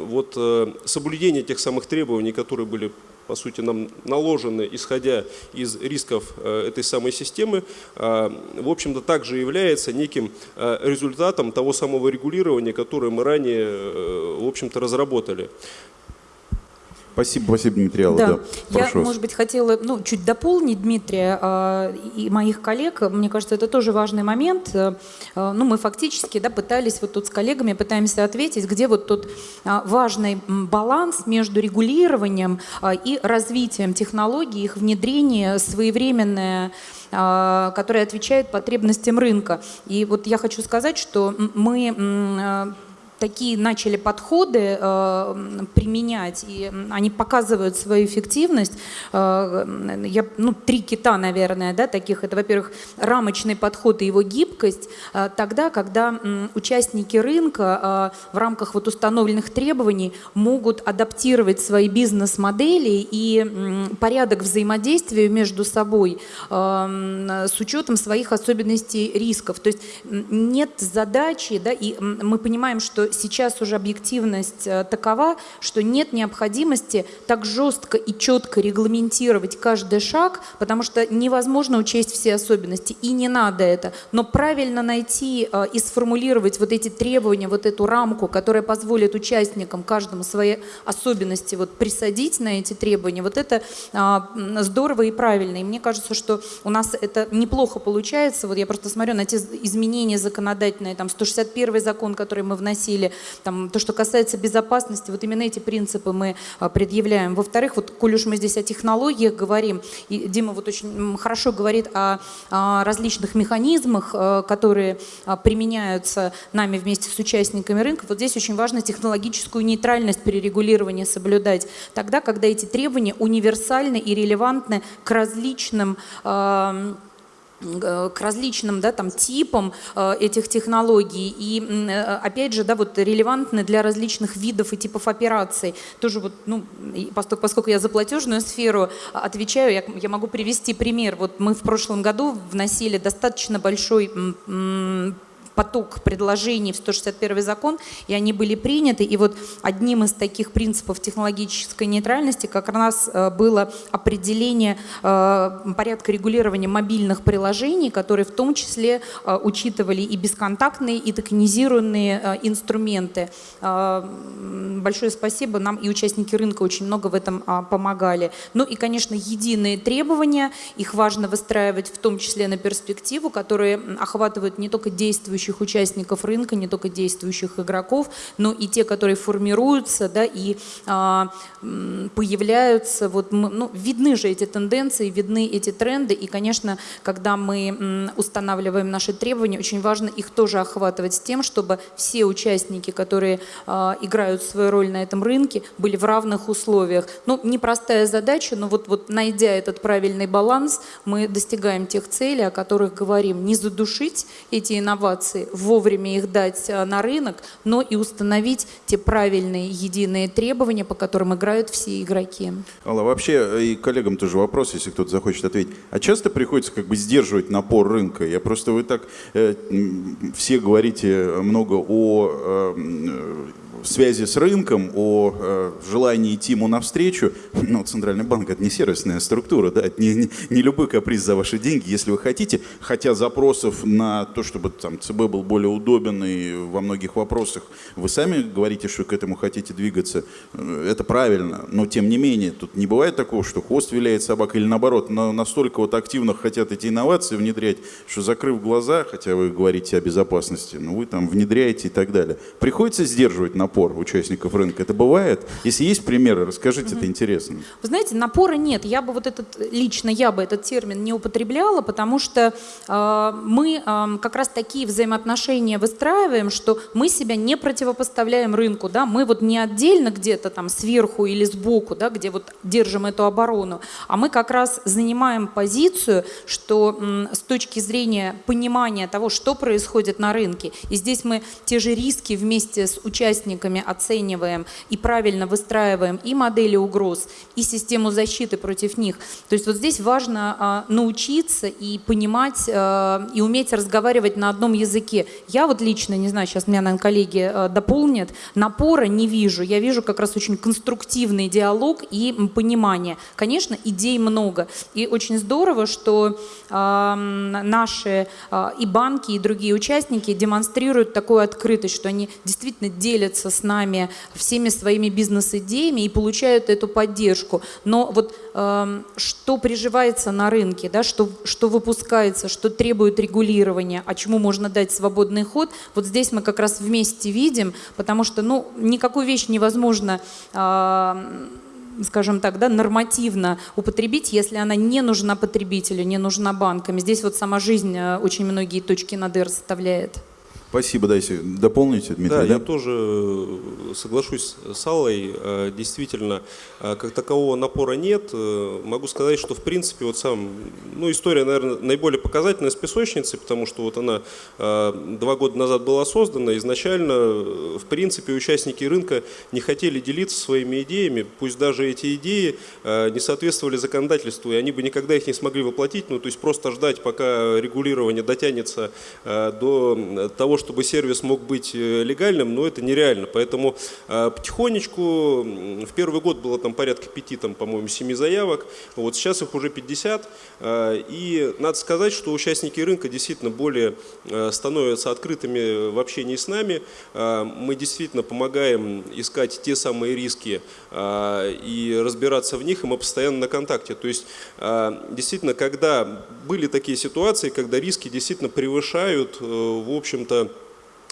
вот соблюдение тех самых требований, которые были по сути, нам наложены, исходя из рисков э, этой самой системы, э, в общем-то, также является неким э, результатом того самого регулирования, которое мы ранее, в общем-то, разработали. Спасибо, спасибо, Дмитрий Алла. Да. да. Я, вас. может быть, хотела ну, чуть дополнить Дмитрия э, и моих коллег. Мне кажется, это тоже важный момент. Э, ну, мы фактически да, пытались вот тут с коллегами пытаемся ответить, где вот тот э, важный баланс между регулированием э, и развитием технологий, их внедрение, своевременное которые отвечают потребностям рынка. И вот я хочу сказать, что мы такие начали подходы э, применять, и они показывают свою эффективность. Э, я, ну, три кита, наверное, да, таких. Это, во-первых, рамочный подход и его гибкость. Э, тогда, когда э, участники рынка э, в рамках вот установленных требований могут адаптировать свои бизнес-модели и э, порядок взаимодействия между собой э, с учетом своих особенностей рисков. То есть нет задачи, да, и мы понимаем, что сейчас уже объективность э, такова, что нет необходимости так жестко и четко регламентировать каждый шаг, потому что невозможно учесть все особенности, и не надо это. Но правильно найти э, и сформулировать вот эти требования, вот эту рамку, которая позволит участникам каждому свои особенности вот присадить на эти требования, вот это а, здорово и правильно. И мне кажется, что у нас это неплохо получается. Вот я просто смотрю на те изменения законодательные, там 161 закон, который мы вносили, там, то, что касается безопасности, вот именно эти принципы мы а, предъявляем. Во-вторых, вот, коль уж мы здесь о технологиях говорим, и Дима вот очень хорошо говорит о, о различных механизмах, э, которые а, применяются нами вместе с участниками рынка, вот здесь очень важно технологическую нейтральность при регулировании соблюдать. Тогда, когда эти требования универсальны и релевантны к различным Э, к различным да, там, типам э, этих технологий и э, опять же да, вот, релевантны для различных видов и типов операций. Тоже вот, ну, поскольку, я за платежную сферу отвечаю, я, я могу привести пример. Вот мы в прошлом году вносили достаточно большой поток предложений в 161 закон, и они были приняты. И вот одним из таких принципов технологической нейтральности как раз э, было определение э, порядка регулирования мобильных приложений, которые в том числе э, учитывали и бесконтактные, и токенизированные инструменты. Большое спасибо, нам и участники рынка очень много в этом помогали. Ну и, конечно, единые требования, их важно выстраивать в том числе на перспективу, которые охватывают не только действующие действующих участников рынка, не только действующих игроков, но и те, которые формируются да, и а, появляются. Вот, ну, видны же эти тенденции, видны эти тренды. И, конечно, когда мы устанавливаем наши требования, очень важно их тоже охватывать с тем, чтобы все участники, которые а, играют свою роль на этом рынке, были в равных условиях. Ну, непростая задача, но вот, вот найдя этот правильный баланс, мы достигаем тех целей, о которых говорим. Не задушить эти инновации, инноваций, вовремя их дать э, на рынок, но и установить те правильные единые требования, по которым играют все игроки. Алла, вообще э, и коллегам тоже вопрос, если кто-то захочет ответить. А часто приходится как бы сдерживать напор рынка? Я просто вы так э, все говорите много о э, связи с рынком, о э, желании идти ему навстречу. Ну, Центральный банк – это не сервисная структура, да, это не, не, не любой каприз за ваши деньги, если вы хотите. Хотя запросов на то, чтобы там, ЦБ был более удобен и во многих вопросах, вы сами говорите, что к этому хотите двигаться. Э, это правильно, но тем не менее, тут не бывает такого, что хвост виляет собака или наоборот, но настолько вот активно хотят эти инновации внедрять, что закрыв глаза, хотя вы говорите о безопасности, ну вы там внедряете и так далее. Приходится сдерживать на напор участников рынка? Это бывает? Если есть примеры, расскажите, это интересно. Вы знаете, напора нет. Я бы вот этот, лично я бы этот термин не употребляла, потому что э, мы э, как раз такие взаимоотношения выстраиваем, что мы себя не противопоставляем рынку, да, мы вот не отдельно где-то там сверху или сбоку, да, где вот держим эту оборону, а мы как раз занимаем позицию, что э, с точки зрения понимания того, что происходит на рынке, и здесь мы те же риски вместе с участниками участниками оцениваем и правильно выстраиваем и модели угроз, и систему защиты против них. То есть вот здесь важно а, научиться и понимать, а, и уметь разговаривать на одном языке. Я вот лично, не знаю, сейчас меня, наверное, коллеги а, дополнят, напора не вижу. Я вижу как раз очень конструктивный диалог и понимание. Конечно, идей много. И очень здорово, что наши и банки, и другие участники демонстрируют такую открытость, что они действительно делятся с нами всеми своими бизнес-идеями и получают эту поддержку. Но вот э, что приживается на рынке, да, что, что выпускается, что требует регулирования, а чему можно дать свободный ход, вот здесь мы как раз вместе видим, потому что ну, никакую вещь невозможно э, скажем так, да, нормативно употребить, если она не нужна потребителю, не нужна банкам. Здесь вот сама жизнь э, очень многие точки над «и» расставляет. Спасибо, дайте дополните, Дмитрий. Да, да? я тоже э, соглашусь с Аллой. Э, Действительно, э, как такового напора нет. Могу сказать, что в принципе вот сам, ну история, наверное, наиболее показательная с песочницей, потому что вот она два года назад была создана. Изначально, в принципе, участники рынка не хотели делиться своими идеями, пусть даже эти идеи не соответствовали законодательству, и они бы никогда их не смогли воплотить, ну то есть просто ждать, пока регулирование дотянется до того, чтобы сервис мог быть э, легальным, но это нереально. Поэтому э, потихонечку, в первый год было там порядка пяти, там, по-моему, семи заявок, вот сейчас их уже 50. э, И надо сказать, что участники рынка действительно более становятся открытыми в общении с нами. Мы действительно помогаем искать те самые риски и разбираться в них, и мы постоянно на контакте. То есть, э, действительно, когда были такие ситуации, когда риски действительно превышают, э, в общем-то,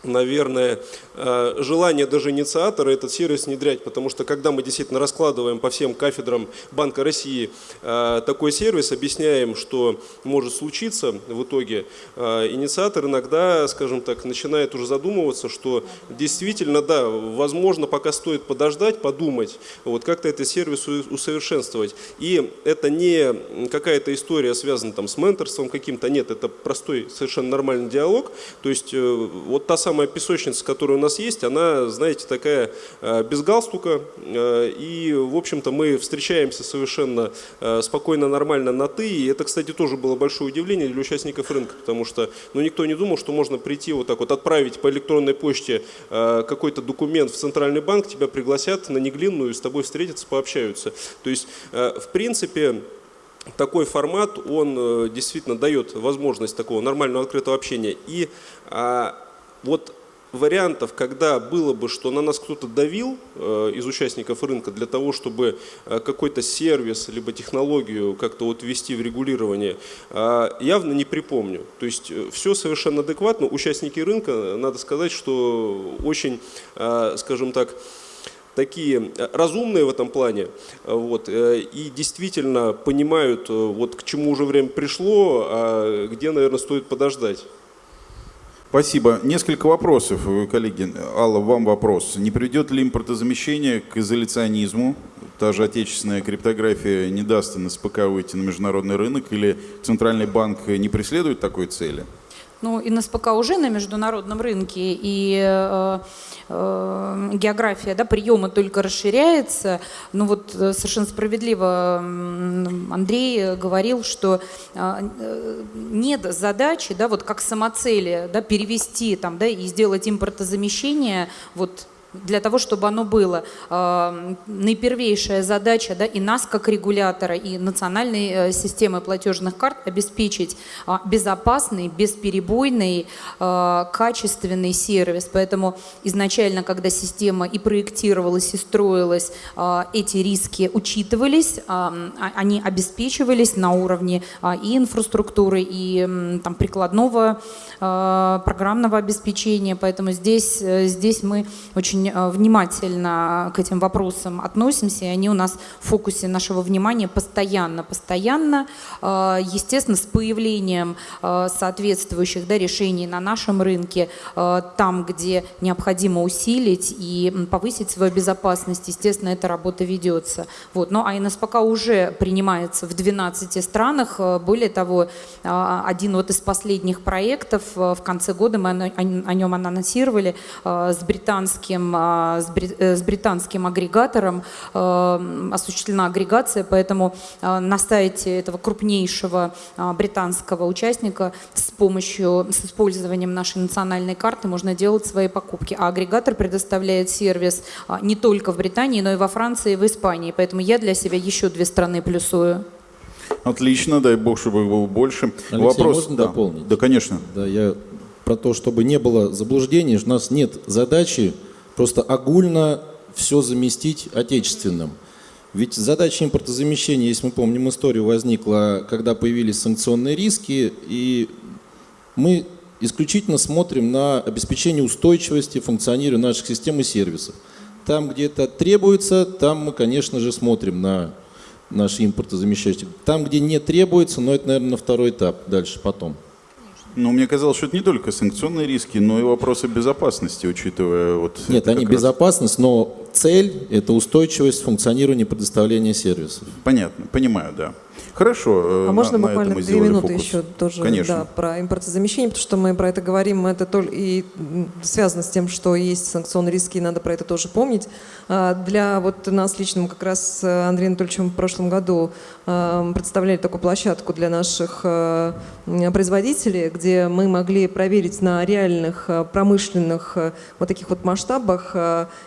наверное, э, желание даже инициатора этот сервис внедрять, потому что когда мы действительно раскладываем по всем кафедрам Банка России э, такой сервис, объясняем, что может случиться в итоге, э, инициатор иногда, скажем так, начинает уже задумываться, что действительно, да, возможно, пока стоит подождать, подумать, вот как-то этот сервис усовершенствовать. И это не какая-то история связана там с менторством каким-то, нет, это простой, совершенно нормальный диалог. То есть вот та самая песочница, которая у нас есть, она, знаете, такая э, без галстука. э, И, в общем-то, мы встречаемся совершенно э, спокойно, нормально на «ты». И это, кстати, тоже было большое удивление для участников рынка, потому что ну, никто не думал, что можно прийти вот так вот, отправить по электронной почте какой-то документ в Центральный банк, тебя пригласят на неглинную, с тобой встретятся, пообщаются. То есть, в принципе, такой формат, он действительно дает возможность такого нормального открытого общения. И а, вот вариантов, когда было бы, что на нас кто-то давил э, из участников рынка для того, чтобы э, какой-то сервис либо технологию как-то вот ввести в регулирование, э, явно не припомню. То есть все совершенно адекватно. Участники рынка, надо сказать, что очень, э, скажем так, такие э, разумные в этом плане э, вот, э, и действительно понимают, э, вот к чему уже время пришло, а где, наверное, стоит подождать. Спасибо. Несколько вопросов, э, коллеги. Алла, вам вопрос. Не приведет ли импортозамещение к изоляционизму? Та же отечественная криптография не даст НСПК выйти на международный рынок или Центральный банк не преследует такой цели? Ну, НСПК уже на международном рынке, и э, э, география да, приема только расширяется. Ну вот э, совершенно справедливо Андрей говорил, что э, э, нет задачи, да, вот как самоцели, да, перевести там, да, и сделать импортозамещение вот для того, чтобы оно было. Э, Наипервейшая задача да, и нас, как регулятора, и национальной э, системы платежных карт обеспечить а, безопасный, бесперебойный, э, качественный сервис. Поэтому изначально, когда система и проектировалась, и строилась, э, эти риски учитывались, а, а- они обеспечивались на уровне а, и инфраструктуры, и там, прикладного программного обеспечения. Поэтому здесь, здесь мы очень э, внимательно к этим вопросам относимся, и они у нас в фокусе нашего внимания постоянно, постоянно. Э, Естественно, с появлением э, соответствующих да, решений на нашем рынке, э, там, где необходимо усилить и повысить свою безопасность, естественно, эта работа ведется. Вот. Но а НСПК уже принимается в 12 странах. Э, Более того, э, один вот из последних проектов э, в конце года мы о нем анонсировали э, с британским, с бри- э, с британским агрегатором э, осуществлена агрегация, поэтому э, на сайте этого крупнейшего э, британского участника с помощью, с использованием нашей национальной карты можно делать свои покупки. А агрегатор предоставляет сервис а, не только в Британии, но и во Франции и в Испании. Поэтому я для себя еще две страны плюсую. Отлично, дай бог, чтобы их было больше. Алексей, можно да. дополнить? Да, конечно. Да, я про то, чтобы не было заблуждений, у нас нет задачи просто огульно все заместить отечественным. Ведь задача импортозамещения, если мы помним историю, возникла, когда появились санкционные риски, и мы исключительно смотрим на обеспечение устойчивости функционирования наших систем и сервисов. Там, где это требуется, там мы, конечно же, смотрим на наши импортозамещающие. Там, где не требуется, но это, наверное, на второй этап, дальше, потом. Ну, мне казалось, что это не только санкционные риски, но и вопросы безопасности, учитывая вот... Нет, они раз- безопасность, но цель – это устойчивость функционирования и предоставления сервисов. Понятно, понимаю, да. Хорошо. э, А на- можно на буквально две минуты фокус. еще тоже Конечно. да, про импортозамещение, потому что мы про это говорим, это только и связано с тем, что есть санкционные риски, и надо про это тоже помнить. А, Для вот нас лично, мы как раз с Андреем Анатольевичем в прошлом году а, представляли такую площадку для наших а, производителей, где мы могли проверить на реальных промышленных вот таких вот масштабах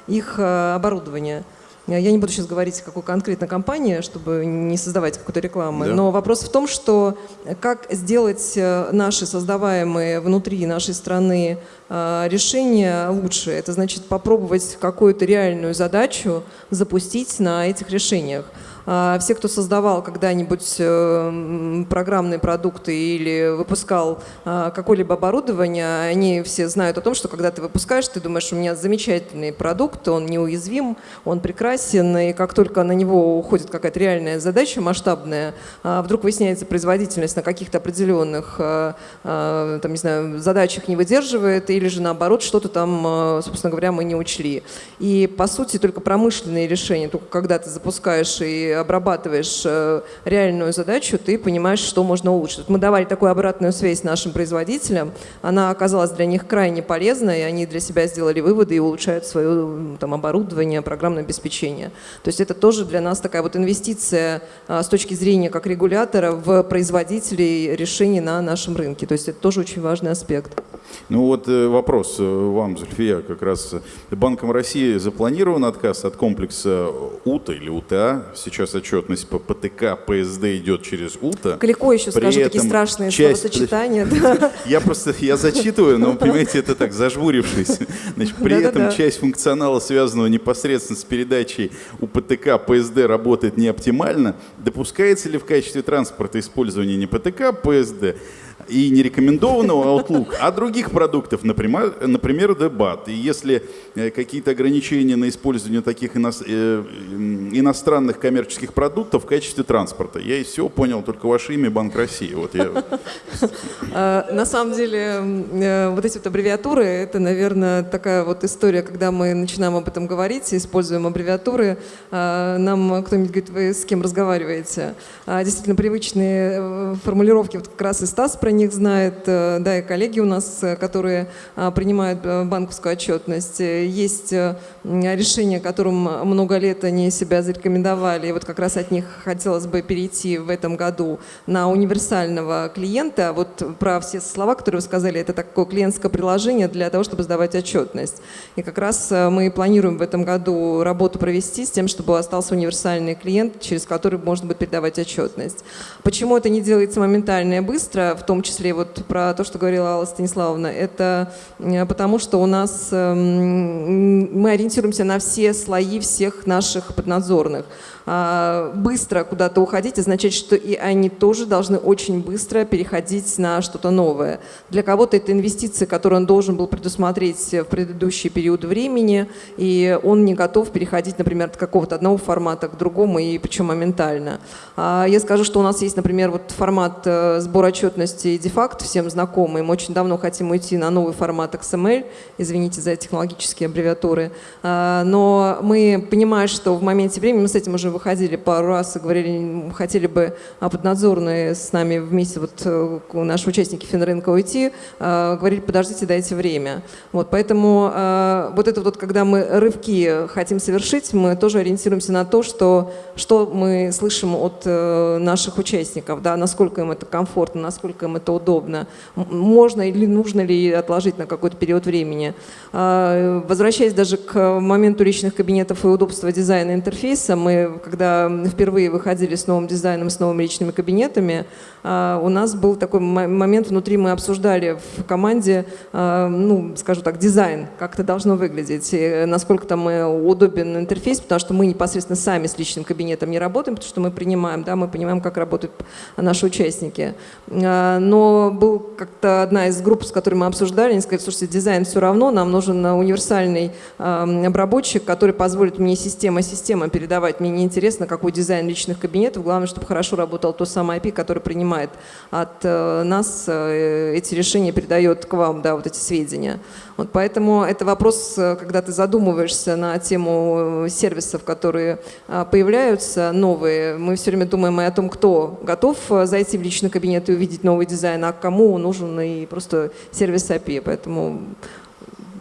их оборудование. Я не буду сейчас говорить, какой конкретно компании, чтобы не создавать какой-то рекламы, Да. но вопрос в том, что как сделать э, наши создаваемые внутри нашей страны э, решения лучше. Это значит попробовать какую-то реальную задачу запустить на этих решениях. А Все, кто создавал когда-нибудь э, программные продукты или выпускал а, какое-либо оборудование, они все знают о том, что когда ты выпускаешь, ты думаешь, у меня замечательный продукт, он неуязвим, он прекрасен, и как только на него уходит какая-то реальная задача масштабная, а, вдруг выясняется производительность на каких-то определенных там, не знаю, задачах не выдерживает, или же наоборот что-то там, собственно говоря, мы не учли. И по сути только промышленные решения, только когда ты запускаешь и обрабатываешь э, реальную задачу, ты понимаешь, что можно улучшить. Мы давали такую обратную связь нашим производителям, она оказалась для них крайне полезной, и они для себя сделали выводы и улучшают свое там, оборудование, программное обеспечение. То есть это тоже для нас такая вот инвестиция а, с точки зрения как регулятора в производителей решений на нашем рынке. То есть это тоже очень важный аспект. Ну вот э, вопрос э, вам, Зульфия, как раз. Банком России запланирован отказ от комплекса УТА или УТА. Сейчас отчетность по ПТК, ПСД идет через УТА. Далеко еще При скажу такие страшные часть- словосочетания. Я просто, я зачитываю, но, понимаете, это так, зажмурившись. Значит, при этом часть функционала, связанного непосредственно с передачей у ПТК, ПСД работает не оптимально. Допускается ли в качестве транспорта использование не ПТК, ПСД и не рекомендованного Outlook, а других продуктов, например, например дебат. И если э, какие-то ограничения на использование таких э, иностранных коммерческих продуктов в качестве транспорта, я из всего понял только ваше имя Банк России. Вот я А, На самом деле, э, вот эти вот аббревиатуры, это, наверное, такая вот история, когда мы начинаем об этом говорить, и используем аббревиатуры, нам кто-нибудь говорит, вы с кем разговариваете? А, Действительно, привычные э, формулировки, вот как раз и Стас про них знает, э, да, и коллеги у нас, э, которые а, принимают э, банковскую отчетность. Э, Есть э, решения, которым много лет они себя зарекомендовали, и вот как раз от них хотелось бы перейти в этом году на универсального клиента. Вот про все слова, которые вы сказали, это такое клиентское приложение для того, чтобы сдавать отчетность. И как раз э, мы планируем в этом году работу провести с тем, чтобы остался универсальный клиент, через который можно будет передавать отчетность. Почему это не делается моментально и быстро, в том числе вот про то, что говорила Алла Станиславовна, это э, потому, что у нас эм, мы ориентируемся на все слои всех наших поднадзорных. А, Быстро куда-то уходить означает, что и они тоже должны очень быстро переходить на что-то новое. Для кого-то это инвестиции, которые он должен был предусмотреть в предыдущий период времени, и он не готов переходить, например, от какого-то одного формата к другому, и причем моментально. А Я скажу, что у нас есть, например, вот формат э, сбора отчетности дефакт, всем знакомый. Мы очень давно хотим уйти на новый формат XML, извините за технологические аббревиатуры. А, Но мы понимаем, что в моменте времени мы с этим уже выходили пару раз и говорили, хотели бы а, поднадзорные с нами вместе, вот э, наши участники Финрынка уйти, а, говорили, подождите, дайте время. Вот, поэтому а, вот это вот, когда мы рывки хотим совершить, мы тоже ориентируемся на то, что, что мы слышим от э, наших участников, да, насколько им это комфортно, насколько им это удобно, можно или нужно ли отложить на какой-то период времени. А, Возвращаясь даже к моменту личных кабинетов и удобства дизайна интерфейса, мы, когда впервые выходили с новым дизайном, с новыми личными кабинетами, а, у нас был такой момент внутри, мы обсуждали в команде, а, ну, скажу так, дизайн, как это должно выглядеть, и насколько там э, удобен интерфейс, потому что мы непосредственно сами с личным кабинетом не работаем, потому что мы принимаем, да, мы понимаем, как работают наши участники. А, Но был как-то одна из групп, с которой мы обсуждали, они сказали, слушайте, дизайн все равно, нам нужен универсальный а, обработчик, который позволит мне система-система передавать мне не интересно, какой дизайн личных кабинетов. Главное, чтобы хорошо работал то самое API, который принимает от э, нас э, эти решения, передает к вам да, вот эти сведения. Вот поэтому это вопрос, э, когда ты задумываешься на тему сервисов, которые появляются новые. Мы все время думаем и о том, кто готов зайти в личный кабинет и увидеть новый дизайн, а кому нужен и просто сервис API. Поэтому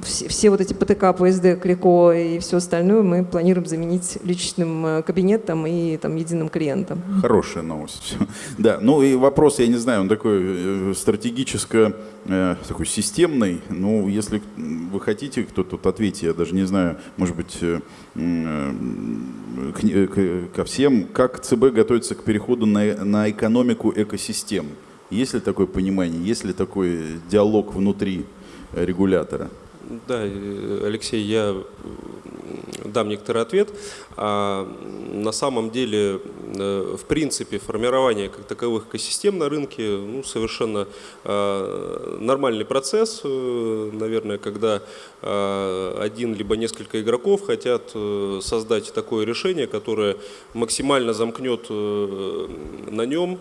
все, все вот эти ПТК, ПСД, Клико и все остальное мы планируем заменить личным э, кабинетом и там, единым клиентом. Хорошая новость. Да, ну и вопрос, я не знаю, он такой э, стратегическо, э, такой системный. Ну, если вы хотите, кто тут ответьте, я даже не знаю, может быть, ко всем, как ЦБ готовится к переходу на, на экономику экосистем? Есть ли такое понимание, есть ли такой диалог внутри регулятора? Да, Алексей, я дам некоторый ответ. А на самом деле, э, в принципе, формирование как таковых экосистем на рынке ну, совершенно нормальный процесс, э, наверное, когда один либо несколько игроков хотят э, создать такое решение, которое максимально замкнет на нем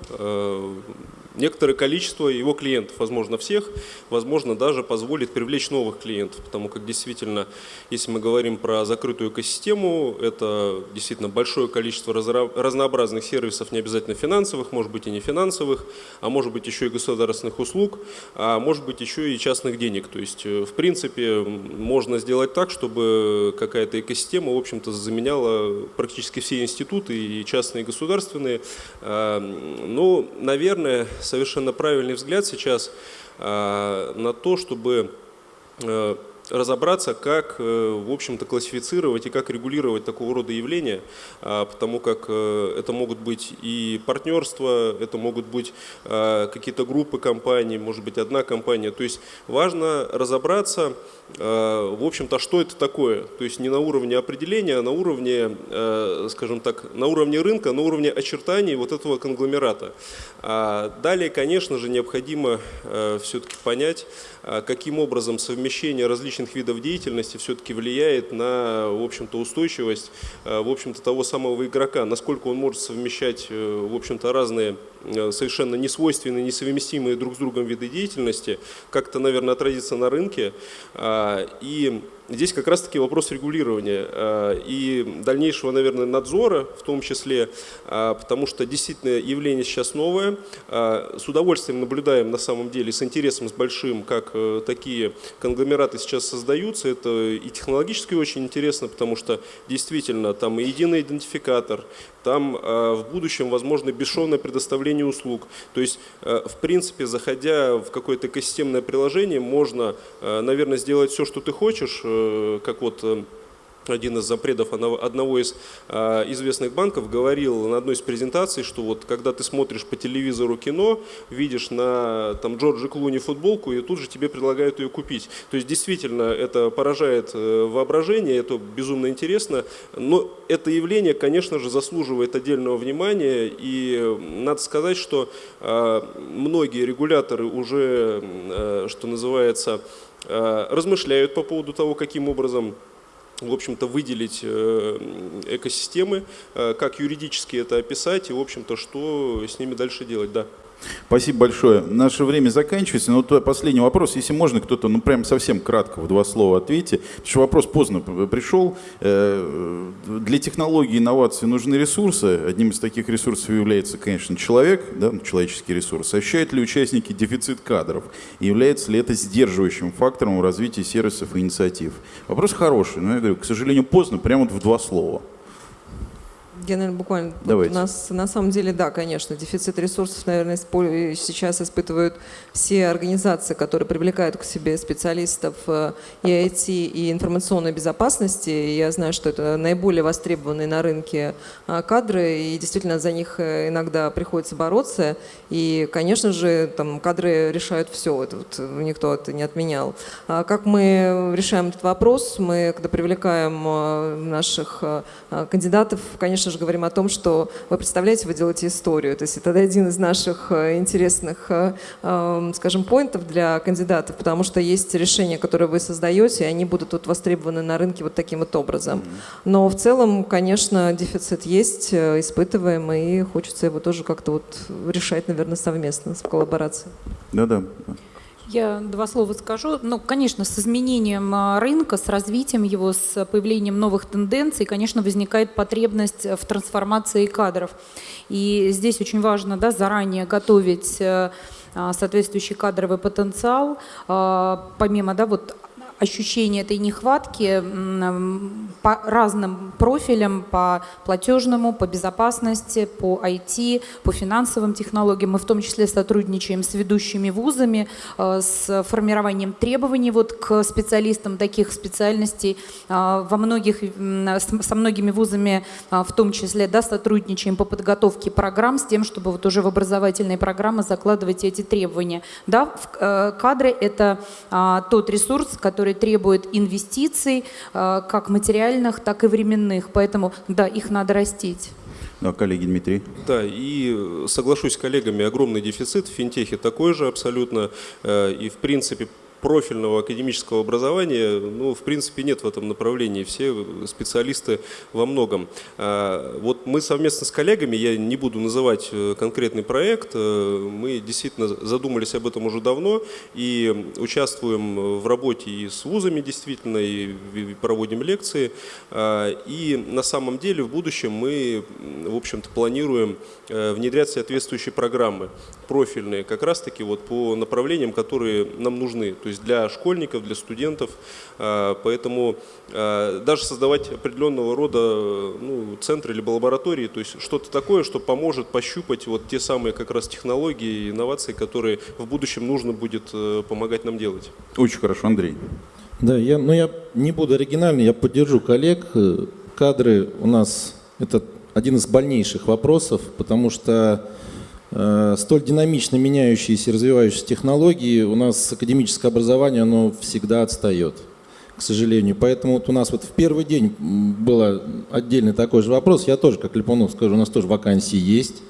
некоторое количество его клиентов, возможно всех, возможно даже позволит привлечь новых клиентов, потому как действительно, если мы говорим про закрытую экосистему, это действительно большое количество разнообразных сервисов, не обязательно финансовых, может быть и не финансовых, а может быть еще и государственных услуг, а может быть еще и частных денег. То есть, э, в принципе, можно сделать так, чтобы какая-то экосистема, в общем-то, заменяла практически все институты, и частные, и государственные. Но, ну, наверное, совершенно правильный взгляд сейчас а, на то, чтобы э, разобраться, как, э, в общем-то, классифицировать и как регулировать такого рода явления, а, потому как э, это могут быть и партнерства, это могут быть а, какие-то группы компаний, может быть, одна компания. То есть важно разобраться, а, в общем-то, что это такое. То есть не на уровне определения, а на уровне, скажем так, на уровне рынка, на уровне очертаний вот этого конгломерата. Далее, конечно же, необходимо все-таки понять, каким образом совмещение различных видов деятельности все-таки влияет на, в общем-то, устойчивость, э, в общем-то, того самого игрока, насколько он может совмещать, э, в общем-то, разные э, совершенно несвойственные, несовместимые друг с другом виды деятельности, как-то, наверное, отразится на рынке. А, и Здесь как раз-таки вопрос регулирования э, и дальнейшего, наверное, надзора в том числе, э, потому что действительно явление сейчас новое. Э, с удовольствием наблюдаем на самом деле, с интересом, с большим, как такие конгломераты сейчас создаются. Это и технологически очень интересно, потому что действительно там и единый идентификатор, там в будущем возможно бесшовное предоставление услуг. То есть, в принципе, заходя в какое-то экосистемное приложение, можно, наверное, сделать все, что ты хочешь, Э, как вот э, один из запредов одного из а, известных банков говорил на одной из презентаций, что вот когда ты смотришь по телевизору кино, видишь на там Джорджи Клуни футболку и тут же тебе предлагают ее купить. То есть действительно это поражает э, воображение, это безумно интересно, но это явление, конечно же, заслуживает отдельного внимания и надо сказать, что а, многие регуляторы уже, что называется, Э, размышляют по поводу того, каким образом в общем-то, выделить э, экосистемы, э, как юридически это описать и, в общем-то, что с ними дальше делать, да. Спасибо большое. Наше время заканчивается. Но вот последний вопрос. Если можно, кто-то, ну прям совсем кратко, в два слова ответьте. Потому что вопрос поздно пришел. Э, для технологии инноваций нужны ресурсы. Одним из таких ресурсов является, конечно, человек, да, ну, человеческий ресурс. Ощущают ли участники дефицит кадров? И является ли это сдерживающим фактором в развитии сервисов и инициатив? Вопрос хороший, но я говорю, к сожалению, поздно, прямо вот в два слова. Я, наверное, буквально... Давайте. У нас на самом деле, да, конечно, дефицит ресурсов, наверное, сейчас испытывают все организации, которые привлекают к себе специалистов э, и IT, и информационной безопасности. Я знаю, что это наиболее востребованные на рынке э, кадры, и действительно за них э, иногда приходится бороться. И, конечно же, там кадры решают все, это вот никто это не отменял. А как мы решаем этот вопрос? Мы, когда привлекаем наших кандидатов, конечно же, говорим о том, что вы представляете, вы делаете историю. То есть это один из наших э, интересных, э, эм, скажем, поинтов для кандидатов, потому что есть решения, которые вы создаете, и они будут вот востребованы на рынке вот таким вот образом. Но в целом, конечно, дефицит есть, испытываем, и хочется его тоже как-то вот решать, наверное, совместно, в коллаборации. Да-да. Я два слова скажу. Ну, конечно, с изменением а, рынка, с развитием его, с появлением новых тенденций, конечно, возникает потребность в трансформации кадров. И здесь очень важно да, заранее готовить э, а, соответствующий кадровый потенциал, а, помимо да, вот ощущение этой нехватки по разным профилям, по платежному, по безопасности, по IT, по финансовым технологиям. Мы в том числе сотрудничаем с ведущими вузами, э, с формированием требований вот к специалистам таких специальностей. Э, во многих, со многими вузами э, в том числе да, сотрудничаем по подготовке программ с тем, чтобы вот уже в образовательные программы закладывать эти требования. Да, кадры – это тот ресурс, который которые требуют инвестиций, э, как материальных, так и временных. Поэтому, да, их надо растить. Да, коллеги Дмитрий. Да, и соглашусь с коллегами, огромный дефицит в финтехе такой же абсолютно. Э, и, в принципе, профильного академического образования, ну, в принципе, нет в этом направлении. Все специалисты во многом. А, вот мы совместно с коллегами, я не буду называть э, конкретный проект, э, мы действительно задумались об этом уже давно и участвуем в работе и с вузами действительно, и проводим лекции. А, и на самом деле в будущем мы, в общем-то, планируем э, внедрять соответствующие программы профильные, как раз-таки вот по направлениям, которые нам нужны. То есть для школьников, для студентов. А, поэтому а, даже создавать определенного рода ну, центры либо лаборатории, то есть что-то такое, что поможет пощупать вот те самые как раз технологии и инновации, которые в будущем нужно будет э, помогать нам делать. Очень хорошо, Андрей. Да, я, но я не буду оригинальный, я поддержу коллег. Кадры у нас это один из больнейших вопросов, потому что Э, столь динамично меняющиеся и развивающиеся технологии, у нас академическое образование, оно всегда отстает, к сожалению. Поэтому вот у нас вот в первый день был отдельный такой же вопрос. Я тоже, как Липунов скажу, у нас тоже вакансии есть.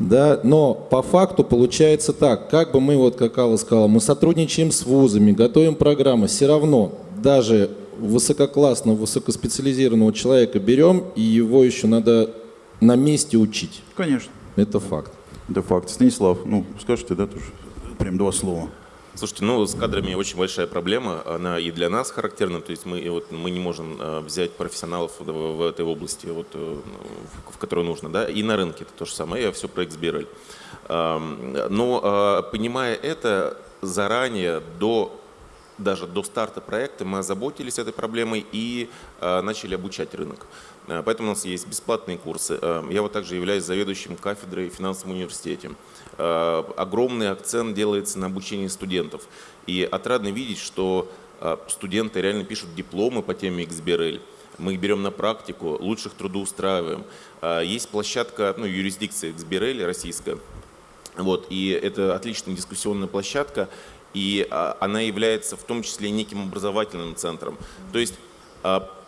Да, но по факту получается так, как бы мы, вот как Алла сказала, мы сотрудничаем с вузами, готовим программы, все равно даже высококлассного, высокоспециализированного человека берем, и его еще надо на месте учить. Конечно. Это факт. Это факт. Станислав, ну, скажите, да, тоже прям два слова. Слушайте, ну с кадрами очень большая проблема, она и для нас характерна, то есть мы, вот, мы не можем э, взять профессионалов в, в этой области, вот, э, в, в которой нужно, да, и на рынке это то же самое, я все про XBRL. Э, но э, понимая это заранее, до даже до старта проекта мы озаботились этой проблемой и э, начали обучать рынок. Э, поэтому у нас есть бесплатные курсы. Э, я вот также являюсь заведующим кафедрой в финансовом университете. Э, огромный акцент делается на обучении студентов. И отрадно видеть, что студенты реально пишут дипломы по теме XBRL. Мы их берем на практику, лучших трудоустраиваем. Есть площадка, ну, юрисдикция XBRL российская, вот, и это отличная дискуссионная площадка, и она является в том числе неким образовательным центром. То есть а,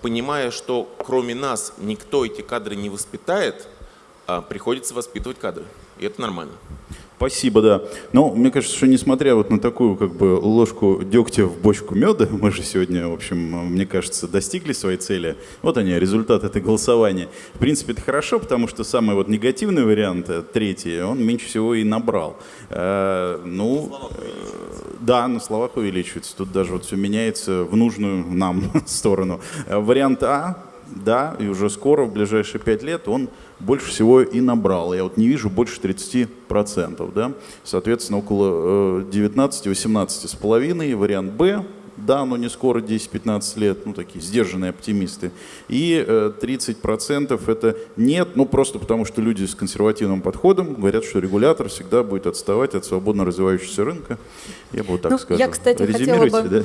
понимая, что кроме нас никто эти кадры не воспитает, а, приходится воспитывать кадры. И это нормально. Спасибо, да. Но мне кажется, что несмотря вот на такую как бы ложку дегтя в бочку меда, мы же сегодня, в общем, мне кажется, достигли своей цели. Вот они, результат этой голосования. В принципе, это хорошо, потому что самый вот негативный вариант, э, третий, он меньше всего и набрал. Э, ну, э, да, на словах увеличивается. Тут даже вот все меняется в нужную нам сторону. Э, вариант А, да, и уже скоро, в ближайшие пять лет, он больше всего и набрал. Я вот не вижу больше 30%. Да? Соответственно, около 19-18 э. Вариант Б да, но не скоро, 10-15 лет, ну такие сдержанные оптимисты. И 30% э, это нет, ну просто потому что люди с консервативным подходом говорят, что регулятор всегда будет отставать от свободно развивающегося рынка. Я бы вот так ну, скажу. Я, кстати, хотела бы да?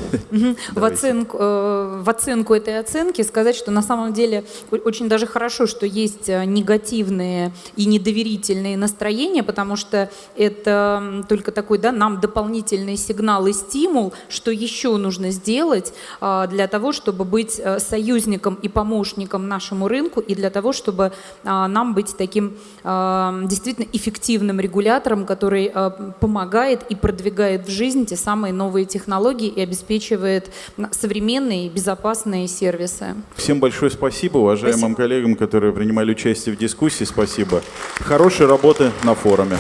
в, оценку, э, в оценку этой оценки сказать, что на самом деле очень даже хорошо, что есть э, негативные и недоверительные настроения, потому что это только такой да, нам дополнительный сигнал и стимул, что еще нужно нужно сделать а, для того, чтобы быть э, союзником и помощником нашему рынку, и для того, чтобы а, нам быть таким а, действительно эффективным регулятором, который помогает и продвигает в жизнь те самые новые технологии и обеспечивает современные и безопасные сервисы. Всем большое спасибо, уважаемым Спасибо. коллегам, которые принимали участие в дискуссии. Спасибо. Хорошей работы на форуме.